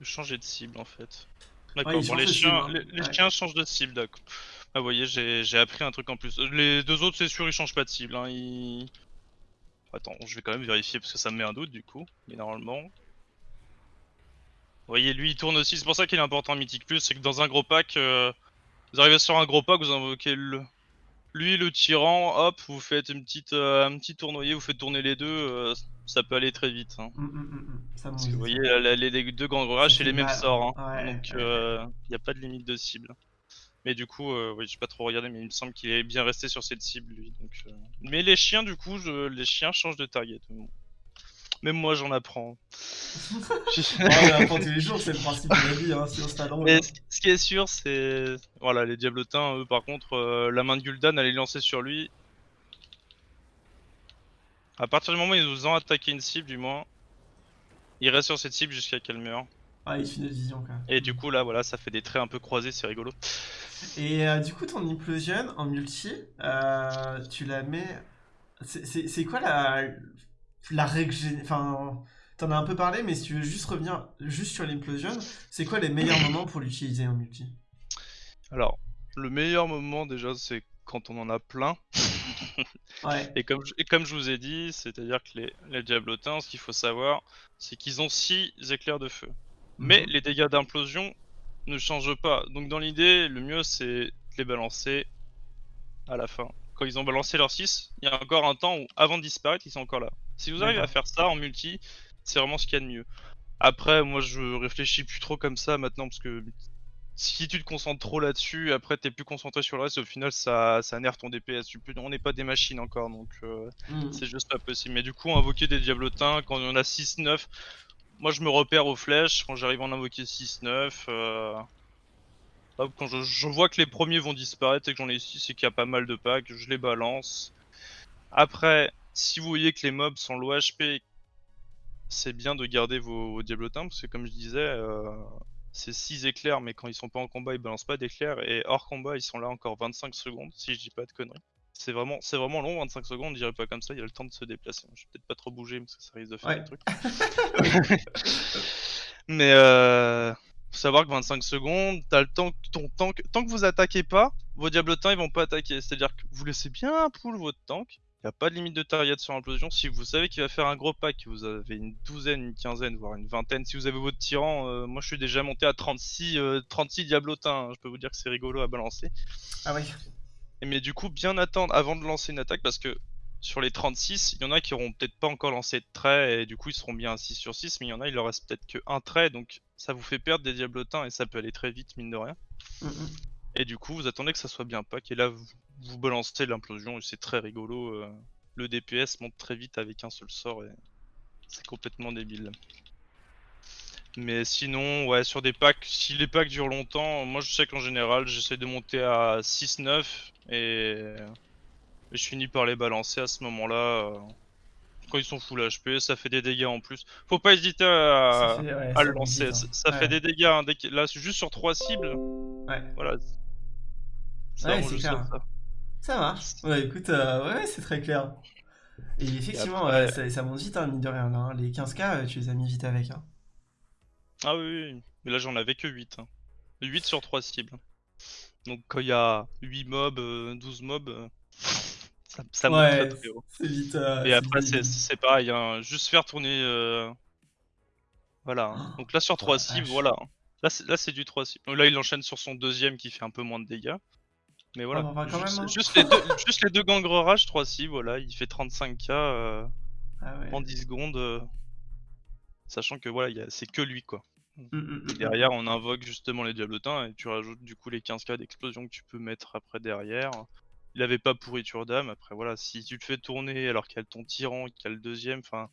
de changer de cible en fait. D'accord, Ouais, bon, les de chiens, cible, hein. les, les Ouais. chiens changent de cible, d'accord. Ah, vous voyez, j'ai j'ai appris un truc en plus. Les deux autres, c'est sûr, ils changent pas de cible. Hein. Ils... Attends, je vais quand même vérifier parce que ça me met un doute du coup. Mais normalement. Vous voyez, lui, il tourne aussi. C'est pour ça qu'il est important en Mythic Plus. C'est que dans un gros pack, euh, vous arrivez sur un gros pack, vous invoquez le. Lui, le tyran, hop, vous faites une petite, euh, un petit tournoyer, vous faites tourner les deux, euh, ça peut aller très vite. Hein. Hum, hum. Ça Parce que vous voyez, ça. la- la- les deux grands Ça c'est les mêmes sorts. Hein. Ouais, Donc, ouais, il n'y a pas de limite de cible. Mais du coup, euh, oui, j'ai pas trop regardé, mais il me semble qu'il est bien resté sur cette cible, lui. Donc, euh. Mais les chiens, du coup, je- les chiens changent de target. Bon. Même moi, j'en apprends. Ouais, on apprend tous les jours, c'est le principe de la vie, hein, sinon c'est pas drôle. Mais hein. ce qui est sûr, c'est. Voilà, les diablotins, eux, par contre, euh, la main de Gul'dan, elle est lancée sur lui. À partir du moment où ils nous ont attaqué une cible, du moins, il reste sur cette cible jusqu'à qu'elle meure. Ah, il finit de vision, quoi. Et du coup, là, voilà, ça fait des traits un peu croisés, c'est rigolo. Et euh, du coup, ton implosion en multi, euh, tu la mets. C'est quoi la, la règle Enfin, t'en as un peu parlé, mais si tu veux juste revenir juste sur l'implosion, c'est quoi les meilleurs moments pour l'utiliser en multi? Alors, le meilleur moment déjà, c'est quand on en a plein. Ouais. Et comme, je- et comme je vous ai dit, c'est-à-dire que les, les diablotins, ce qu'il faut savoir, c'est qu'ils ont 6 éclairs de feu. Mais Mhm. les dégâts d'implosion ne changent pas. Donc dans l'idée, le mieux c'est de les balancer à la fin. Quand ils ont balancé leur 6, il y a encore un temps où avant de disparaître, ils sont encore là. Si vous arrivez à faire ça en multi, c'est vraiment ce qu'il y a de mieux. Après, moi je réfléchis plus trop comme ça maintenant parce que si tu te concentres trop là-dessus, après t'es plus concentré sur le reste, au final ça, ça nerve ton DPS. On n'est pas des machines encore donc euh, Mhm. c'est juste pas possible. Mais du coup, invoquer des diablotins quand on en a 6-9, moi je me repère aux flèches quand j'arrive à en invoquer 6-9. euh, hop, quand je, je vois que les premiers vont disparaître et que j'en ai 6 et qu'il y a pas mal de packs, je les balance. Après, si vous voyez que les mobs sont low HP, c'est bien de garder vos, vos diablotins parce que comme je disais, euh, c'est 6 éclairs, mais quand ils sont pas en combat, ils balancent pas d'éclairs et hors combat, ils sont là encore 25 secondes, si je dis pas de conneries. C'est vraiment, c'est vraiment long, 25 secondes, je dirais pas comme ça, il y a le temps de se déplacer. Je vais peut-être pas trop bouger parce que ça risque de faire Ouais. des trucs. mais euh, faut savoir que 25 secondes, t'as le temps que ton tank, tant que vous attaquez pas, vos diablotins ils vont pas attaquer. C'est-à-dire que vous laissez bien pull votre tank, y a pas de limite de target sur implosion. Si vous savez qu'il va faire un gros pack, vous avez une douzaine, une quinzaine, voire une vingtaine, si vous avez votre tyran, euh, moi je suis déjà monté à 36, euh, 36 diablotins, hein. je peux vous dire que c'est rigolo à balancer. Ah oui. Et Mais du coup, bien attendre avant de lancer une attaque parce que sur les 36, il y en a qui auront peut-être pas encore lancé de trait et du coup ils seront bien à 6 sur 6, mais il y en a, il leur reste peut-être que un trait donc ça vous fait perdre des diablotins et ça peut aller très vite, mine de rien. Mhm. Et du coup, vous attendez que ça soit bien pack et là vous, vous balancez l'implosion et c'est très rigolo. euh, le DPS monte très vite avec un seul sort et c'est complètement débile. Mais sinon, ouais, sur des packs, si les packs durent longtemps, moi je sais qu'en général j'essaie de monter à 6-9 et... et je finis par les balancer à ce moment-là. euh, Quand ils sont full HP, ça fait des dégâts en plus. Faut pas hésiter à, Ça fait- ouais, à ça le lancer, ça, hein. ça Ouais. fait des dégâts. hein, Là, c'est juste sur 3 cibles, Ouais. voilà. C'est Ouais, vraiment c'est juste clair. ça. Ça marche. Ouais, écoute, euh, ouais, ouais, c'est très clair. Et effectivement, après- euh, ça, ça monte vite, hein, mine de rien. là, hein. Les 15k, euh, tu les as mis vite avec. Hein. Ah oui, oui, mais là j'en avais que 8. Hein. 8 sur 3 cibles. Donc quand il y a 8 mobs, euh, 12 mobs, euh, ça, ça monte ouais, très très haut. c'est vite. euh, Et après c'est pareil, hein, juste faire tourner... euh, Voilà. hein. Donc là sur Oh 3 la cibles, vache. voilà. Là c'est là, c'est du 3 cibles. Là il enchaîne sur son deuxième qui fait un peu moins de dégâts. Mais voilà. quand juste, même, hein. juste les deux, juste les deux gangres rage, 3 cibles, voilà, il fait 35k euh, Ah ouais. en 10 secondes. euh, Sachant que voilà, c'est que lui quoi. Mm, mm, mm. Derrière, on invoque justement les diablotins et tu rajoutes du coup les 15k d'explosion que tu peux mettre après derrière. Il avait pas pourriture d'âme. Après, voilà, si tu le fais tourner alors qu'il y a ton tyran, qu'il y a le deuxième, enfin.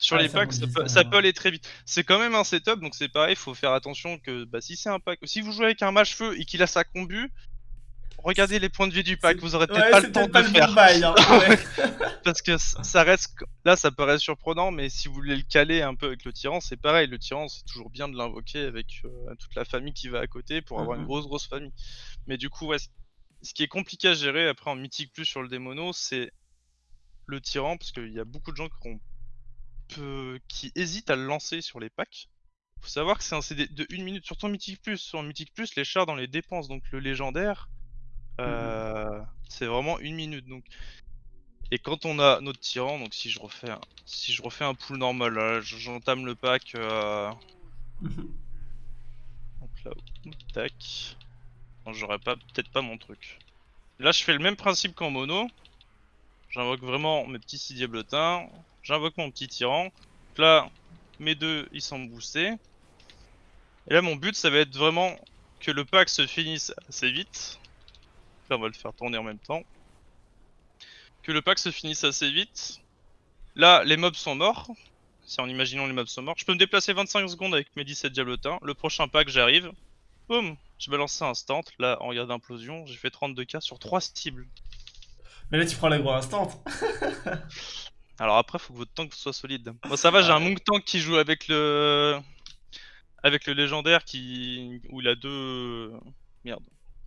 Sur Ouais, les packs, ça, peut, ça aller très vite. C'est quand même un setup, donc c'est pareil, faut faire attention que bah, si c'est un pack. Si vous jouez avec un mage feu et qu'il a sa combu, regardez les points de vie du pack, vous aurez peut-être Ouais, pas le temps de pas le faire. bail. Hein. Ouais. Parce que ça reste. Là, ça paraît surprenant, mais si vous voulez le caler un peu avec le tyran, c'est pareil. Le tyran, c'est toujours bien de l'invoquer avec euh, toute la famille qui va à côté pour avoir une Mhm. grosse, grosse famille. Mais du coup, ouais, ce qui est compliqué à gérer après en mythique plus sur le démono, c'est le tyran, parce qu'il y a beaucoup de gens qui, ont peu- qui hésitent à le lancer sur les packs. Faut savoir que c'est un CD de 1 minute, surtout en mythique plus. Sur mythique plus, les chars dans les dépenses, donc le légendaire, euh, c'est vraiment une minute. Donc et quand on a notre tyran, donc si je refais un, si je refais un pool normal, j'entame le pack. euh, donc là, tac. J'aurais pas, peut-être pas mon truc. Là, je fais le même principe qu'en mono. J'invoque vraiment mes petits six diablotins. J'invoque mon petit tyran. Donc là, mes deux, ils sont boostés. Et là, mon but, ça va être vraiment que le pack se finisse assez vite. Là, on va le faire tourner en même temps. Que le pack se finisse assez vite. Là, les mobs sont morts. C'est en imaginant les mobs sont morts. Je peux me déplacer 25 secondes avec mes 17 diablotins. Le prochain pack, j'arrive. Boum Je balance ça instant. Là, en regard d'implosion, j'ai fait 32k sur 3 cibles. Mais là, tu prends l'agro instant. Alors après, faut que votre tank soit solide. Moi, ça va, j'ai un monk tank qui joue avec le avec le légendaire qui où il a deux merde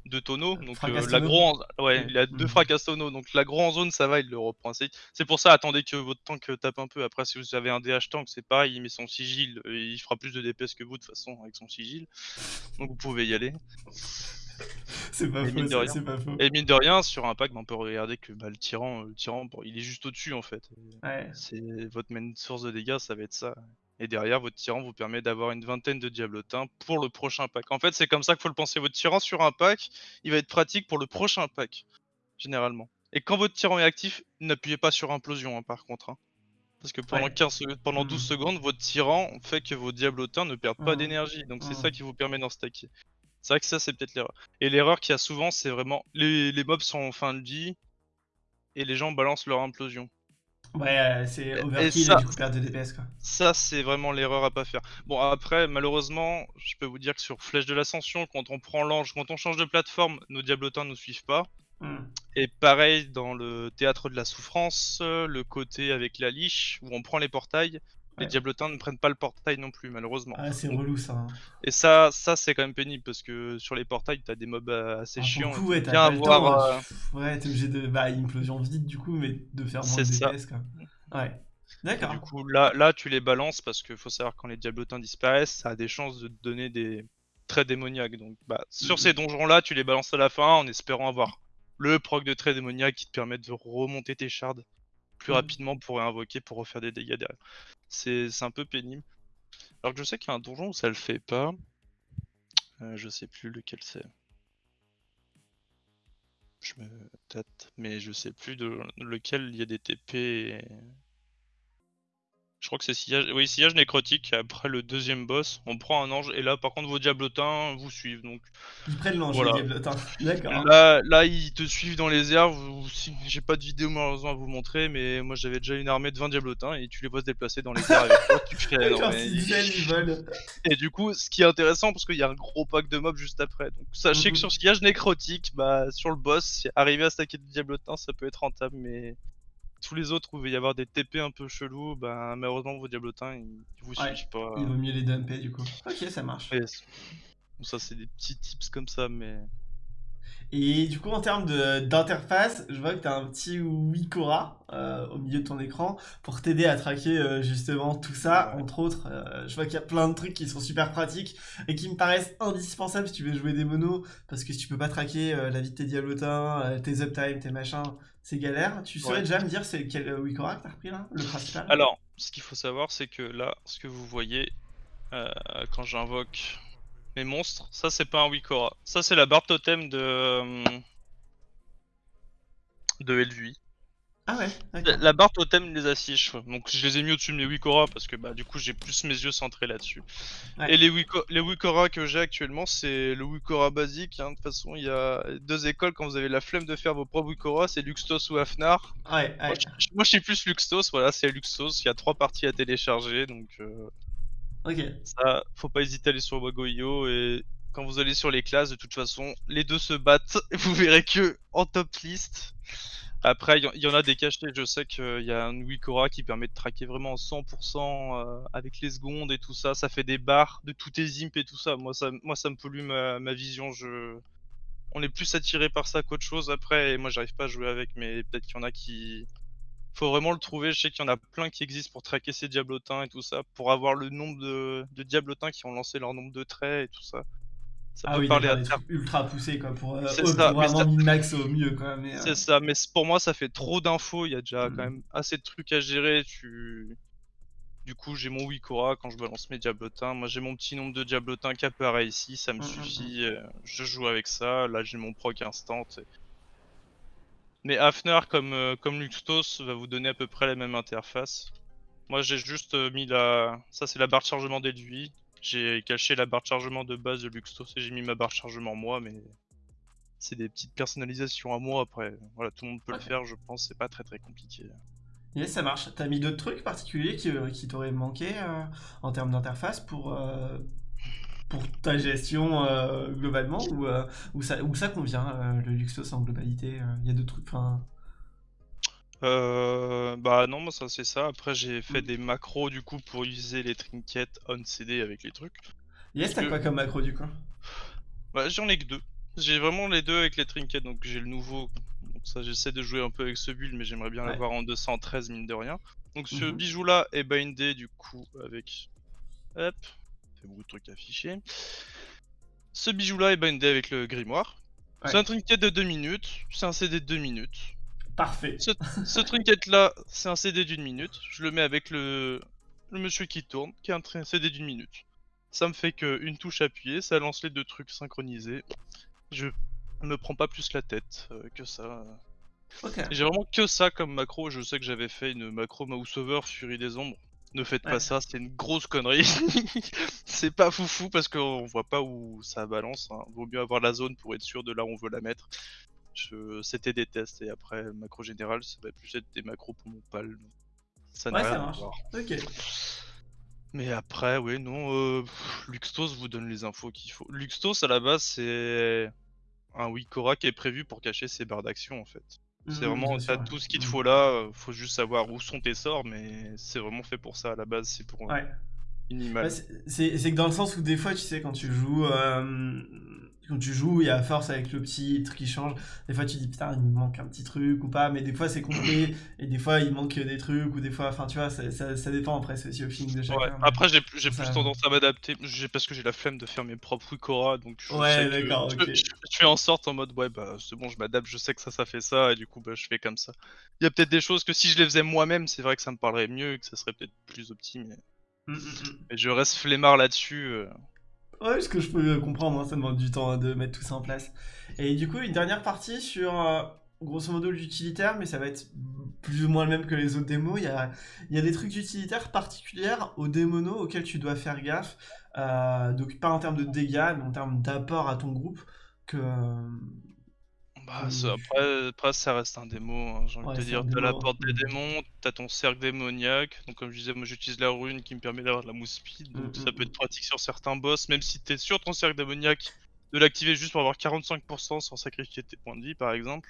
deux tonneaux. Donc euh, l'agro, en... ouais, il a deux Mm. fracastono. Donc l'agro en zone, ça va, il le reprend. C'est pour ça, attendez que votre tank euh, tape un peu. Après, si vous avez un DH tank, c'est pareil, il met son sigil, euh, il fera plus de DPS que vous de toute façon avec son sigil. Donc vous pouvez y aller. C'est pas faux, de rien. pas faux. Et mine de rien, sur un pack, on peut regarder que bah, le tyran, euh, le tyran, bon, il est juste au-dessus en fait. Ouais. C'est votre main source de dégâts, ça va être ça. Et derrière, votre tyran vous permet d'avoir une vingtaine de diablotins pour le prochain pack. En fait, c'est comme ça qu'il faut le penser. Votre tyran sur un pack, il va être pratique pour le prochain pack, généralement. Et quand votre tyran est actif, n'appuyez pas sur implosion, hein, par contre. hein. Parce que pendant, Ouais. 15 secondes- pendant 12 Mhm. secondes, votre tyran fait que vos diablotins ne perdent pas Mhm. d'énergie. Donc c'est Mhm. ça qui vous permet d'en stacker. C'est vrai que ça, c'est peut-être l'erreur. Et l'erreur qu'il y a souvent, c'est vraiment les, les mobs sont en fin de vie et les gens balancent leur implosion. Ouais, euh, c'est overkill et ça- et du coup perte de DPS quoi. Ça, c'est vraiment l'erreur à pas faire. Bon, après, malheureusement, je peux vous dire que sur Flèche de l'Ascension, quand on prend l'ange, quand on change de plateforme, nos diablotins ne suivent pas. Hmm. Et pareil dans le théâtre de la souffrance, euh, le côté avec la liche, où on prend les portails, les diablotins ne prennent pas le portail non plus, malheureusement. Ah, c'est relou ça. hein. Et ça, ça c'est quand même pénible, parce que sur les portails, t'as des mobs euh, assez Ah, chiants. coup, ouais, bien avoir, temps. euh, hein. Ouais, t'es obligé de. Bah, implosion vide du coup, mais de faire moins de. DPS quoi. Ouais. D'accord. du coup, là, là, tu les balances parce qu'il faut savoir quand les diablotins disparaissent, ça a des chances de te donner des traits démoniaques. Donc, bah, sur Mhm. ces donjons-là, tu les balances à la fin en espérant avoir le proc de traits démoniaques qui te permet de remonter tes shards plus Mhm. rapidement pour réinvoquer pour refaire des dégâts derrière. C'est un peu pénible. Alors que je sais qu'il y a un donjon où ça le fait pas. Euh, je sais plus lequel c'est. Je me tâte, mais je sais plus de lequel il y a des TP. Je crois que c'est sillage... Oui, sillage nécrotique, après le deuxième boss, on prend un ange, et là par contre vos diablotins vous suivent, donc Ils prennent l'ange, Voilà. les diablotins. D'accord. là, là ils te suivent dans les airs, vous- j'ai pas de vidéo malheureusement à vous montrer, mais moi j'avais déjà une armée de 20 diablotins, et tu les vois se déplacer dans les airs avec toi, tu fais... non, Quand mais- ils viennent, ils volent. Et du coup, ce qui est intéressant, parce qu'il y a un gros pack de mobs juste après. Donc sachez Mhm. que sur sillage nécrotique, bah sur le boss, arriver à stacker des diablotins, ça peut être rentable, mais tous les autres où il va y avoir des TP un peu chelous, bah malheureusement vos diablotins ils, vous Ouais, suivent pas. Il vaut mieux les dumper du coup. Ok, ça marche. Bon, ça c'est des petits tips comme ça, mais Et du coup, en termes de- d'interface, je vois que tu as un petit Wikora euh, au milieu de ton écran pour t'aider à traquer euh, justement tout ça. Ouais. Entre autres, euh, je vois qu'il y a plein de trucs qui sont super pratiques et qui me paraissent indispensables si tu veux jouer des monos. Parce que si tu peux pas traquer la vie de tes diablotins, tes uptime, tes machins, c'est galère. Tu saurais Ouais. déjà me dire c'est quel euh, Wikora que t'as repris là Le principal? Alors ce qu'il faut savoir, c'est que là, ce que vous voyez euh, quand j'invoque mes monstres, ça c'est pas un Wikora, ça c'est la barre totem de euh, de Elvui. Ah ouais, La, barre totem les affiche, donc je les ai mis au-dessus de mes Wikora parce que bah du coup j'ai plus mes yeux centrés là-dessus. Ouais. Et les, Wiko- les Wikora que j'ai actuellement c'est le Wikora basique, hein. de toute façon il y a deux écoles quand vous avez la flemme de faire vos propres Wikora, c'est Luxtos ou Afnar. Ouais, Moi, je, moi, je suis plus Luxtos, voilà c'est Luxtos, il y a trois parties à télécharger donc euh, Ok. ça faut pas hésiter à aller sur Wagoyo et quand vous allez sur les classes de toute façon les deux se battent, vous verrez que en top list. Après, il y, en- a des cachés. Je sais qu'il y a un Wikora qui permet de traquer vraiment 100% euh, avec les secondes et tout ça. Ça fait des barres de tous tes imps et tout ça. Moi, ça, moi, ça me pollue ma, vision. Je... On est plus attiré par ça qu'autre chose. Après, et moi, j'arrive pas à jouer avec, mais peut-être qu'il y en a qui. Faut vraiment le trouver. Je sais qu'il y en a plein qui existent pour traquer ces diablotins et tout ça. Pour avoir le nombre de diablotins qui ont lancé leur nombre de traits et tout ça. Ça Ah peut oui, parler à terme. ultra poussés quoi pour, euh, ça, pour vraiment min-max au mieux euh, C'est ça, mais pour moi ça fait trop d'infos, il y a déjà quand même assez de trucs à gérer, tu... Du coup j'ai mon Wikora quand je balance mes diablotins, moi j'ai mon petit nombre de diablotins qui apparaît ici, ça me Mhm, suffit, euh, je joue avec ça, là j'ai mon proc instant. et- Mais Hafner comme, euh, comme Luxtos va vous donner à peu près la même interface. Moi j'ai juste euh, mis la... Ça c'est la barre de chargement déduit, j'ai caché la barre de chargement de base de Luxtos et j'ai mis ma barre de chargement moi, mais c'est des petites personnalisations à moi après. Voilà, tout le monde peut le faire, je pense, c'est pas très très compliqué. Yes, ça marche. T'as mis d'autres trucs particuliers qui, euh, qui t'auraient manqué euh, en termes d'interface pour, euh, pour ta gestion euh, globalement ou, ou, ça, ou ça convient le Luxos en globalité Il y a d'autres trucs. Euh, bah non, moi ça c'est ça. Après j'ai fait Mm. des macros du coup pour utiliser les trinkets on CD avec les trucs. yes, t'as que- quoi comme macro du coup? Bah j'en ai que deux. J'ai vraiment les deux avec les trinkets, donc j'ai le nouveau. Donc ça j'essaie de jouer un peu avec ce build, mais j'aimerais bien Ouais. l'avoir en 213 mine de rien. Donc ce Mhm. bijou là est bindé du coup avec... Hop, fait beaucoup de trucs affichés. Ce bijou là est bindé avec le grimoire. Ouais. C'est un trinket de 2 minutes, c'est un CD de 2 minutes. Parfait. Ce trinket là, c'est un CD d'une minute. Je le mets avec le, le monsieur qui tourne, qui a un CD d'une minute. Ça me fait qu'une touche appuyée, ça lance les deux trucs synchronisés. Je me prends pas plus la tête euh, que ça. J'ai vraiment que ça comme macro. Je sais que j'avais fait une macro mouse over Fury des ombres. Ne faites pas ça, c'est une grosse connerie. c'est pas foufou parce qu'on voit pas où ça balance. Hein. Vaut mieux avoir la zone pour être sûr de là où on veut la mettre. C'était des tests et après macro général, ça va plus être des macros pour mon pal. Ça n'a rien à voir. Ok. Mais après, oui, non, euh, Luxtos vous donne les infos qu'il faut. Luxtos à la base, c'est un Wikora qui est prévu pour cacher ses barres d'action en fait. C'est mmh, vraiment, t'as tout ce qu'il te mmh. faut là, euh, faut juste savoir où sont tes sorts, mais c'est vraiment fait pour ça à la base, c'est pour ouais. c'est que dans le sens où des fois, tu sais, quand tu joues, euh, quand tu joues, il y a force avec le petit truc qui change. Des fois, tu dis putain, il me manque un petit truc ou pas, mais des fois, c'est complet et des fois, il manque des trucs ou des fois, enfin, tu vois, ça, ça, dépend après, c'est aussi au feeling de chacun. Après, j'ai plus tendance à m'adapter parce que j'ai la flemme de faire mes propres Wikora, donc je, ouais, d'accord, je, fais en sorte en mode ouais, bah c'est bon, je m'adapte, je sais que ça, ça fait ça et du coup, bah, je fais comme ça. Il y a peut-être des choses que si je les faisais moi-même, c'est vrai que ça me parlerait mieux, que ça serait peut-être plus optimé. Mais... Mmh, mmh, mmh. mais je reste flemmard là-dessus. Euh. Ouais, ce que je peux comprendre, hein, ça demande du temps de mettre tout ça en place. Et du coup, une dernière partie sur, euh, grosso modo, l'utilitaire, mais ça va être plus ou moins le même que les autres démos. Il y a, il y a des trucs utilitaires particuliers aux démonos auxquels tu dois faire gaffe. Euh, donc pas en termes de dégâts, mais en termes d'apport à ton groupe, que, bah, après, après, ça reste un démo, hein, j'ai envie de te dire. T'as la porte des démons, t'as ton cercle démoniaque. Donc, comme je disais, moi j'utilise la rune qui me permet d'avoir de la mousse speed. Donc, mm, ça peut être pratique sur certains boss, même si t'es sur ton cercle démoniaque, de l'activer juste pour avoir 45% sans sacrifier tes points de vie, par exemple.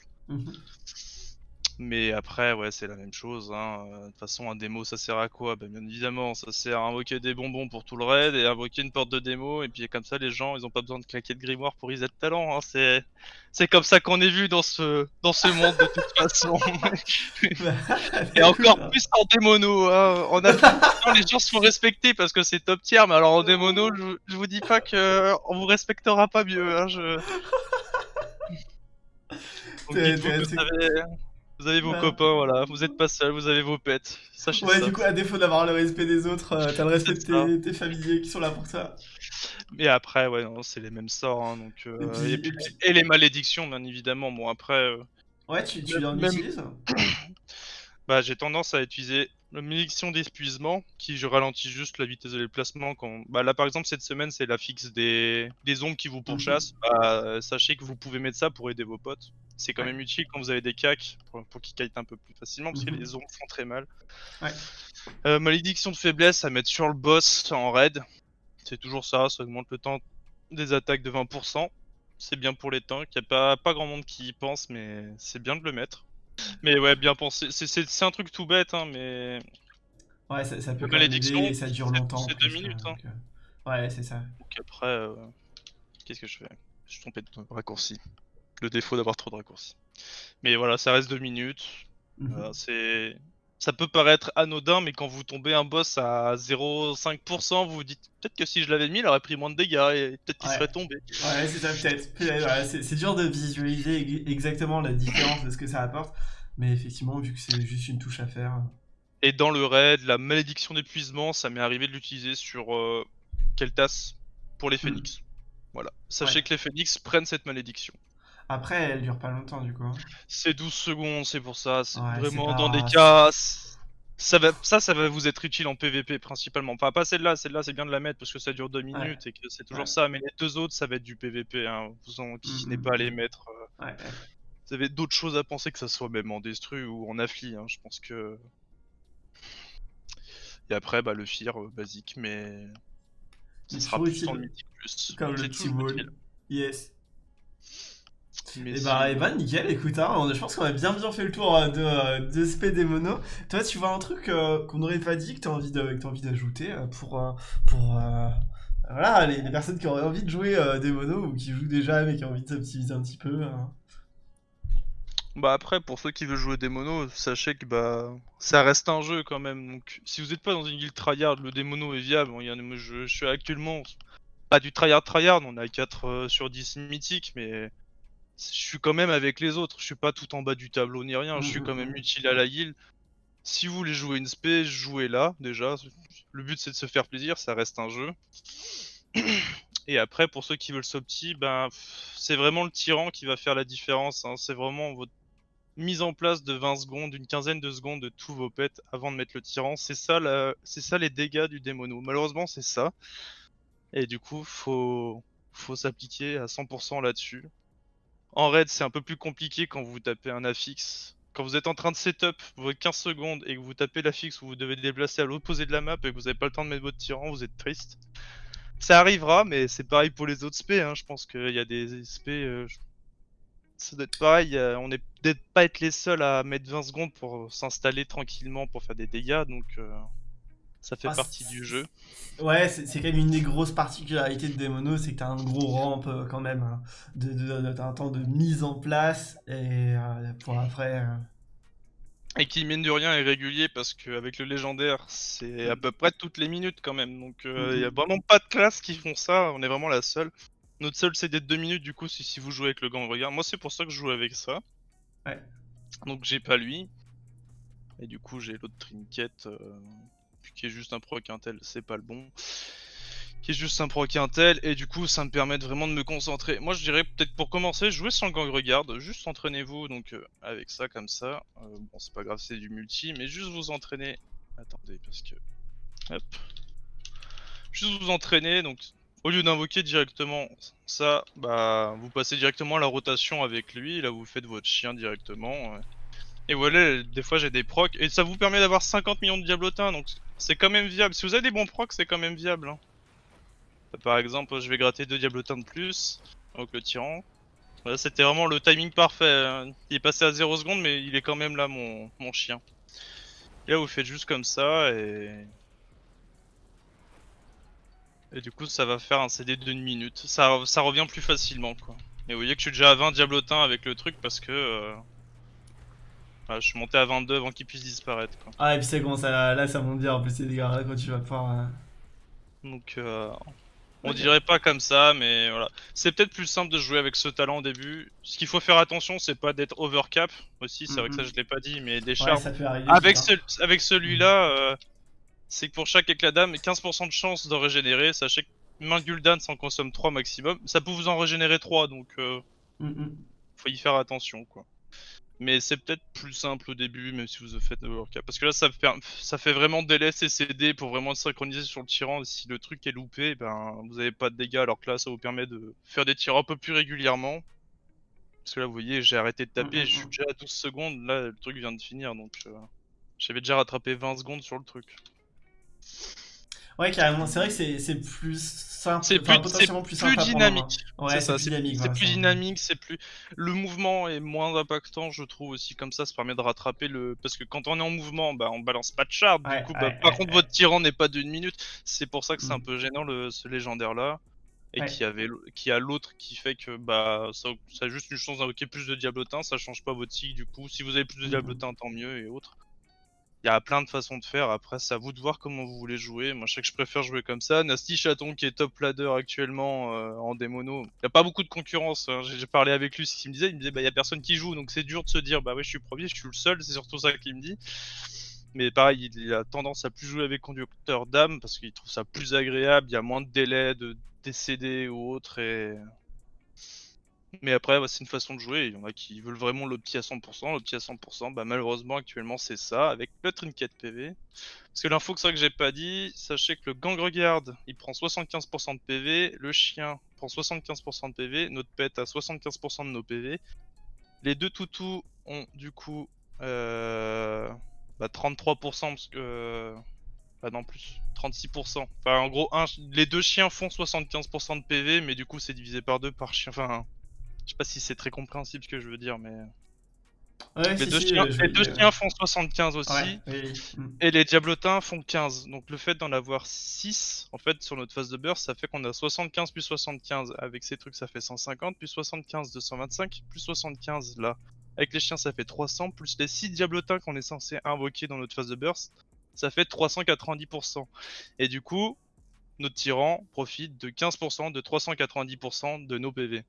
Mais après, ouais, c'est la même chose. Hein. Euh, de toute façon, un démo, ça sert à quoi? Bah, Bien évidemment, ça sert à invoquer des bonbons pour tout le raid et invoquer une porte de démo. Et puis comme ça, les gens, ils ont pas besoin de claquer de grimoire pour reset talent. Hein. C'est, c'est comme ça qu'on est vu dans ce, dans ce monde de toute façon. et encore plus en démono. Hein. En les gens se font respecter parce que c'est top tier. Mais alors en démono, je, je vous dis pas que on vous respectera pas mieux. Hein, je... Vous avez vos bah. copains, voilà. Vous êtes pas seul, vous avez vos pets. Sachez ouais, du coup, à défaut d'avoir le respect des autres, euh, t'as le respect de tes, familiers qui sont là pour ça. Mais après, ouais, non, c'est les mêmes sorts. Hein, donc, euh, et, les malédictions, bien évidemment. Bon, après. Euh, ouais, tu, tu en utilises Bah, j'ai tendance à utiliser la malédiction d'épuisement qui je ralentis juste la vitesse de déplacement quand bah là par exemple cette semaine c'est la fixe des, des ombres qui vous pourchassent mhm. bah, sachez que vous pouvez mettre ça pour aider vos potes c'est quand même utile quand vous avez des cacs pour, qu'ils kite un peu plus facilement parce que mhm. les ombres font très mal ouais. euh, malédiction de faiblesse à mettre sur le boss en raid c'est toujours ça ça augmente le temps des attaques de 20% c'est bien pour les tanks il n'y a pas, pas grand monde qui y pense mais c'est bien de le mettre mais ouais, bien pensé. C'est un truc tout bête, hein, mais. Ouais, ça, ça peut malédiction, et ça dure longtemps. C'est deux minutes. Hein. Euh, ouais, c'est ça. Donc après, euh, qu'est-ce que je fais? Je suis trompé de raccourci. Le défaut d'avoir trop de raccourcis. Mais voilà, ça reste deux minutes. Mhm. c'est ça peut paraître anodin, mais quand vous tombez un boss à 0,5%, vous vous dites peut-être que si je l'avais mis, il aurait pris moins de dégâts et peut-être qu'il serait tombé. Ouais, c'est ça, peut-être. c'est dur de visualiser exactement la différence de ce que ça apporte, mais effectivement, vu que c'est juste une touche à faire. Et dans le raid, la malédiction d'épuisement, ça m'est arrivé de l'utiliser sur euh, Keltas pour les hmm. phoenix. Voilà. Sachez que les phoenix prennent cette malédiction. Après, elle dure pas longtemps du coup. Hein. C'est 12 secondes, c'est pour ça. C'est vraiment dans des cas. Ça, va, ça, ça va vous être utile en PVP principalement. Enfin, pas celle-là, celle-là c'est bien de la mettre parce que ça dure 2 minutes et que c'est toujours ça. Mais les deux autres, ça va être du PVP. Hein. Vous en qui n'est pas à les mettre. Euh. Vous avez d'autres choses à penser que ça soit même en destru ou en affli. Hein. Je pense que. Et après, bah, le fear euh, basique, mais. Ça sera plus le mythique plus. Comme le petit Yes. Et bah, Evan, nickel, écoute, hein, je pense qu'on a bien bien fait le tour euh, de, euh, de SP des monos. Toi, tu vois un truc euh, qu'on n'aurait pas dit que tu as envie d'ajouter pour, pour voilà, les, personnes qui auraient envie de jouer des monos ou qui jouent déjà mais qui ont envie de s'optimiser un petit peu. Bah après, pour ceux qui veulent jouer des monos, sachez que bah ça reste un jeu quand même. Donc si vous n'êtes pas dans une guild tryhard, le démono est viable. Il y a, je, je, suis actuellement pas du tryhard tryhard, on a 4 sur 10 mythiques, mais je suis quand même avec les autres. Je suis pas tout en bas du tableau ni rien. Je suis mmh, quand même mmh, mmh. utile à la guild. Si vous voulez jouer une spé, jouez-la déjà. Le but c'est de se faire plaisir, ça reste un jeu. Et après, pour ceux qui veulent s'opti, ben, c'est vraiment le tyran qui va faire la différence. Hein. C'est vraiment votre mise en place de 20 secondes, une quinzaine de secondes de tous vos pets avant de mettre le tyran. C'est ça, la... c'est ça les dégâts du démono. Malheureusement, c'est ça. Et du coup, faut, faut s'appliquer à 100% là-dessus. En raid, c'est un peu plus compliqué quand vous tapez un affix. Quand vous êtes en train de setup vos 15 secondes et que vous tapez l'affix où vous devez déplacer à l'opposé de la map et que vous n'avez pas le temps de mettre votre tyran, vous êtes triste. Ça arrivera, mais c'est pareil pour les autres SP. Hein. Je pense qu'il y a des SP. Euh, ça doit être pareil. on est peut-être pas être les seuls à mettre 20 secondes pour s'installer tranquillement pour faire des dégâts. Donc. Euh, ça fait ah, partie du jeu. Ouais, c'est quand même une des grosses particularités de Demono, c'est que t'as un gros ramp euh, quand même, hein, de, t'as un temps de mise en place et euh, pour après. Euh. Et qui mine de rien est régulier parce qu'avec le légendaire, c'est à peu près toutes les minutes quand même. Donc il y a mm-hmm. vraiment pas de classes qui font ça, on est vraiment la seule. Notre seul c'est d'être 2 minutes du coup si, si vous jouez avec le gant regard. Moi c'est pour ça que je joue avec ça. Ouais. Donc j'ai pas lui. Et du coup j'ai l'autre trinket qui est juste un proc intel, c'est pas le bon. Qui est juste un proc intel, et du coup ça me permet vraiment de me concentrer. Moi je dirais peut-être pour commencer, jouer sans gang regarde, juste entraînez-vous donc euh, avec ça comme ça. Euh, bon c'est pas grave c'est du multi, mais juste vous entraîner. Attendez parce que... Hop. Juste vous entraîner, donc au lieu d'invoquer directement ça, bah vous passez directement à la rotation avec lui, là vous faites votre chien directement. Et voilà, des fois j'ai des procs, et ça vous permet d'avoir 50 millions de diablotins, donc c'est quand même viable. Si vous avez des bons procs, c'est quand même viable. Hein. Par exemple, je vais gratter deux diablotins de plus, donc le tyran. Voilà, c'était vraiment le timing parfait. Hein. Il est passé à 0 secondes, mais il est quand même là, mon, chien. Et là, vous faites juste comme ça, et... Et du coup, ça va faire un CD de 1 minute. Ça, ça revient plus facilement, quoi. Et vous voyez que je suis déjà à 20 diablotins avec le truc, parce que... Euh, je suis monté à 22 avant qu'il puisse disparaître. Quoi. Ah, et puis c'est comment ça, là, ça monte bien en plus les dégâts quand tu vas pouvoir. Euh. Donc, euh, on dirait pas comme ça, mais voilà. C'est peut-être plus simple de jouer avec ce talent au début. Ce qu'il faut faire attention, c'est pas d'être overcap aussi, c'est vrai que ça je l'ai pas dit, mais des avec, avec celui-là, euh, c'est que pour chaque éclat d'âme, 15% de chance de régénérer. Sachez que main Gul'dan s'en consomme 3 maximum. Ça peut vous en régénérer 3, donc faut y faire attention quoi. Mais c'est peut-être plus simple au début, même si vous faites Overcap. Parce que là, ça fait, ça fait vraiment DLS et CD pour vraiment synchroniser sur le tyran. Si le truc est loupé, ben, vous avez pas de dégâts, alors que là, ça vous permet de faire des tirs un peu plus régulièrement. Parce que là, vous voyez, j'ai arrêté de taper, je suis mm. déjà à 12 secondes. Là, le truc vient de finir, donc euh, j'avais déjà rattrapé 20 secondes sur le truc. Ouais, carrément, c'est vrai que c'est plus c'est plus, dynamique. c'est plus dynamique. C'est plus dynamique, c'est plus. Le mouvement est moins impactant, je trouve aussi. Comme ça, ça permet de rattraper le. Parce que quand on est en mouvement, bah, on balance pas de shard. du coup, bah, par contre, votre tyran n'est pas d'une minute. C'est pour ça que c'est un mm. peu gênant le... ce légendaire là. Et qui, avait, qui a l'autre qui fait que bah ça, a juste une chance d'invoquer plus de diablotins, ça change pas votre cycle du coup. Si vous avez plus de mm. diablotins, tant mieux et autres. Il y a plein de façons de faire, après c'est à vous de voir comment vous voulez jouer. Moi je sais que je préfère jouer comme ça. Nasty Chaton qui est top ladder actuellement euh, en démono. Il n'y a pas beaucoup de concurrence, hein. j'ai parlé avec lui, ce qu'il me disait, il me disait bah il y a personne qui joue donc c'est dur de se dire bah oui je suis premier, je suis le seul, c'est surtout ça qu'il me dit. Mais pareil, il a tendance à plus jouer avec conducteur d'âme parce qu'il trouve ça plus agréable, il y a moins de délai de décéder ou autre mais après, c'est une façon de jouer. Il y en a qui veulent vraiment l'opti à 100%. L'opti à 100%, bah, malheureusement, actuellement, c'est ça, avec le trinket PV. Parce que l'info que ça que j'ai pas dit, sachez que le gang regarde, il prend 75% de PV, le chien prend 75% de PV, notre pet a 75% de nos PV. Les deux toutous ont du coup euh, bah, 33% parce que... Bah non plus, 36%. Enfin en gros, les deux chiens font 75% de PV, mais du coup c'est divisé par deux par chien. Enfin, je sais pas si c'est très compréhensible ce que je veux dire, mais. les deux, chiens, font 75 aussi. Et les diablotins font 15. Donc le fait d'en avoir 6, en fait, sur notre phase de burst, ça fait qu'on a 75 plus 75. Avec ces trucs, ça fait 150, plus 75, 225, plus 75 là. Avec les chiens, ça fait 300, plus les 6 diablotins qu'on est censé invoquer dans notre phase de burst, ça fait 390%. Et du coup, notre tyran profite de 15% de 390% de nos PV.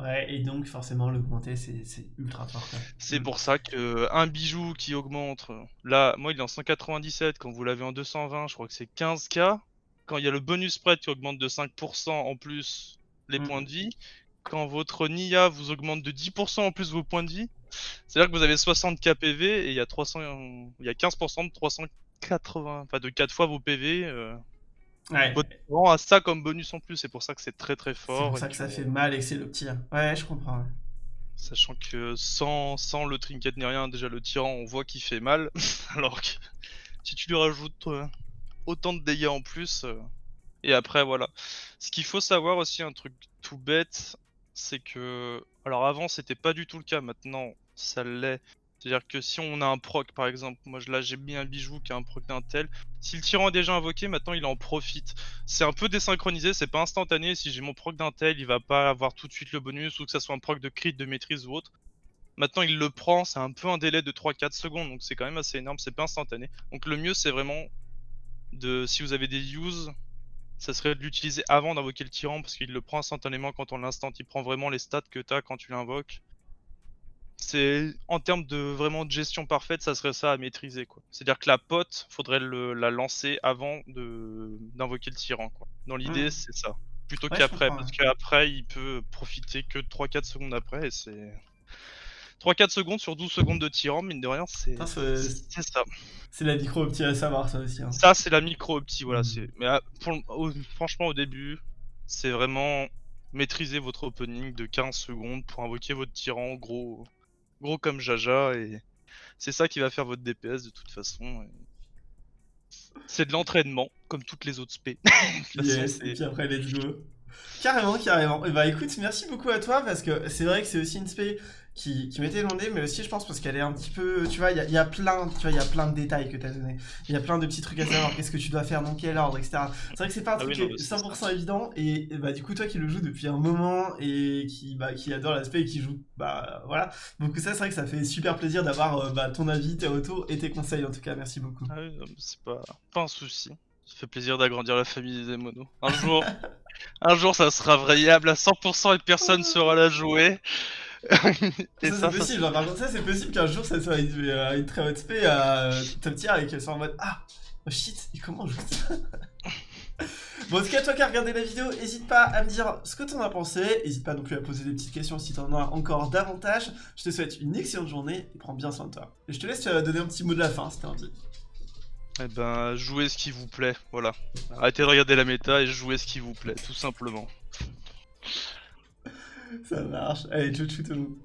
Ouais, et donc forcément l'augmenter c'est c'est ultra fort. C'est pour ça que un bijou qui augmente, là, moi il est en 197, quand vous l'avez en 220, je crois que c'est 15k. Quand il y a le bonus spread qui augmente de 5% en plus les Mm. points de vie, quand votre Nia vous augmente de 10% en plus vos points de vie, c'est-à-dire que vous avez 60k PV et il y a 300, il y a 15% de 380, enfin de 4 fois vos PV. euh, Ouais. rang a ça comme bonus en plus, c'est pour ça que c'est très très C'est fort. pour et ça que ça fait mal et que c'est le tir. Ouais, je comprends. ouais. Sachant que sans, sans le trinket ni rien, déjà le tyran on voit qu'il fait mal, alors que si tu lui rajoutes euh, autant de dégâts en plus, euh, et après voilà. Ce qu'il faut savoir aussi, un truc tout bête, c'est que... Alors avant c'était pas du tout le cas, maintenant ça l'est. C'est-à-dire que si on a un proc par exemple, moi là j'ai mis un bijou qui a un proc d'un tel, si le tyran est déjà invoqué, maintenant il en profite. C'est un peu désynchronisé, c'est pas instantané, si j'ai mon proc d'un tel, il va pas avoir tout de suite le bonus, ou que ça soit un proc de crit, de maîtrise ou autre. Maintenant il le prend, c'est un peu un délai de 3-4 secondes, donc c'est quand même assez énorme, c'est pas instantané. Donc le mieux c'est vraiment de, si vous avez des use, ça serait de l'utiliser avant d'invoquer le tyran, parce qu'il le prend instantanément quand on l'instant, il prend vraiment les stats que t'as quand tu l'invoques. C'est en termes de vraiment de gestion parfaite, ça serait ça à maîtriser quoi. C'est-à-dire que la pote, faudrait le- la lancer avant de d'invoquer le tyran quoi. Dans l'idée, Mhm. c'est ça. Plutôt Ouais, qu'après, parce qu'après il peut profiter que de 3-4 secondes après et c'est 3-4 secondes sur 12 secondes de tyran, mine de rien, c'est ça. C'est la micro opti à savoir ça aussi. hein. Ça, c'est la micro opti, voilà. C'est Mais ah, pour le- au- franchement, au début, c'est vraiment maîtriser votre opening de 15 secondes pour invoquer votre tyran, gros, gros comme Jaja, et c'est ça qui va faire votre DPS de toute façon. et C'est de l'entraînement, comme toutes les autres spé. Yes, et puis après, let's go. Carrément, carrément. Et bah écoute, merci beaucoup à toi parce que c'est vrai que c'est aussi une spé qui, qui m'était demandé, mais aussi je pense parce qu'elle est un petit peu, tu vois, il y y a plein, tu vois, il y a plein de détails que tu as donné. Il y a plein de petits trucs à savoir, qu'est-ce que tu dois faire, dans quel ordre, etc. C'est vrai que c'est pas un Ah truc oui, non, mais c'est 100% évident et, et bah du coup toi qui le joues depuis un moment et qui, bah, qui adore l'aspect et qui joue, bah voilà. Donc ça c'est vrai que ça fait super plaisir d'avoir euh, bah, ton avis, tes retours et tes conseils en tout cas, merci beaucoup. Ah oui, c'est pas, pas un souci. Ça fait plaisir d'agrandir la famille des monos. Un jour, un jour, ça sera variable à 100% et personne saura la jouer. et ça, c'est ça, possible, genre, par contre ça c'est possible qu'un jour ça soit une, euh, une très haute spé à euh, top tier et qu'elle soit en mode Ah oh shit, et comment on joue ça Bon en tout cas toi qui as regardé la vidéo, n'hésite pas à me dire ce que t'en as pensé, n'hésite pas non plus à poser des petites questions si t'en as encore davantage. Je te souhaite une excellente journée et prends bien soin de toi. Et je te laisse euh, donner un petit mot de la fin si t'as envie. Eh ben, jouez ce qui vous plaît, voilà. Arrêtez de regarder la méta et jouez ce qui vous plaît, tout simplement. Ça marche. Allez, tchou tchou tout le monde.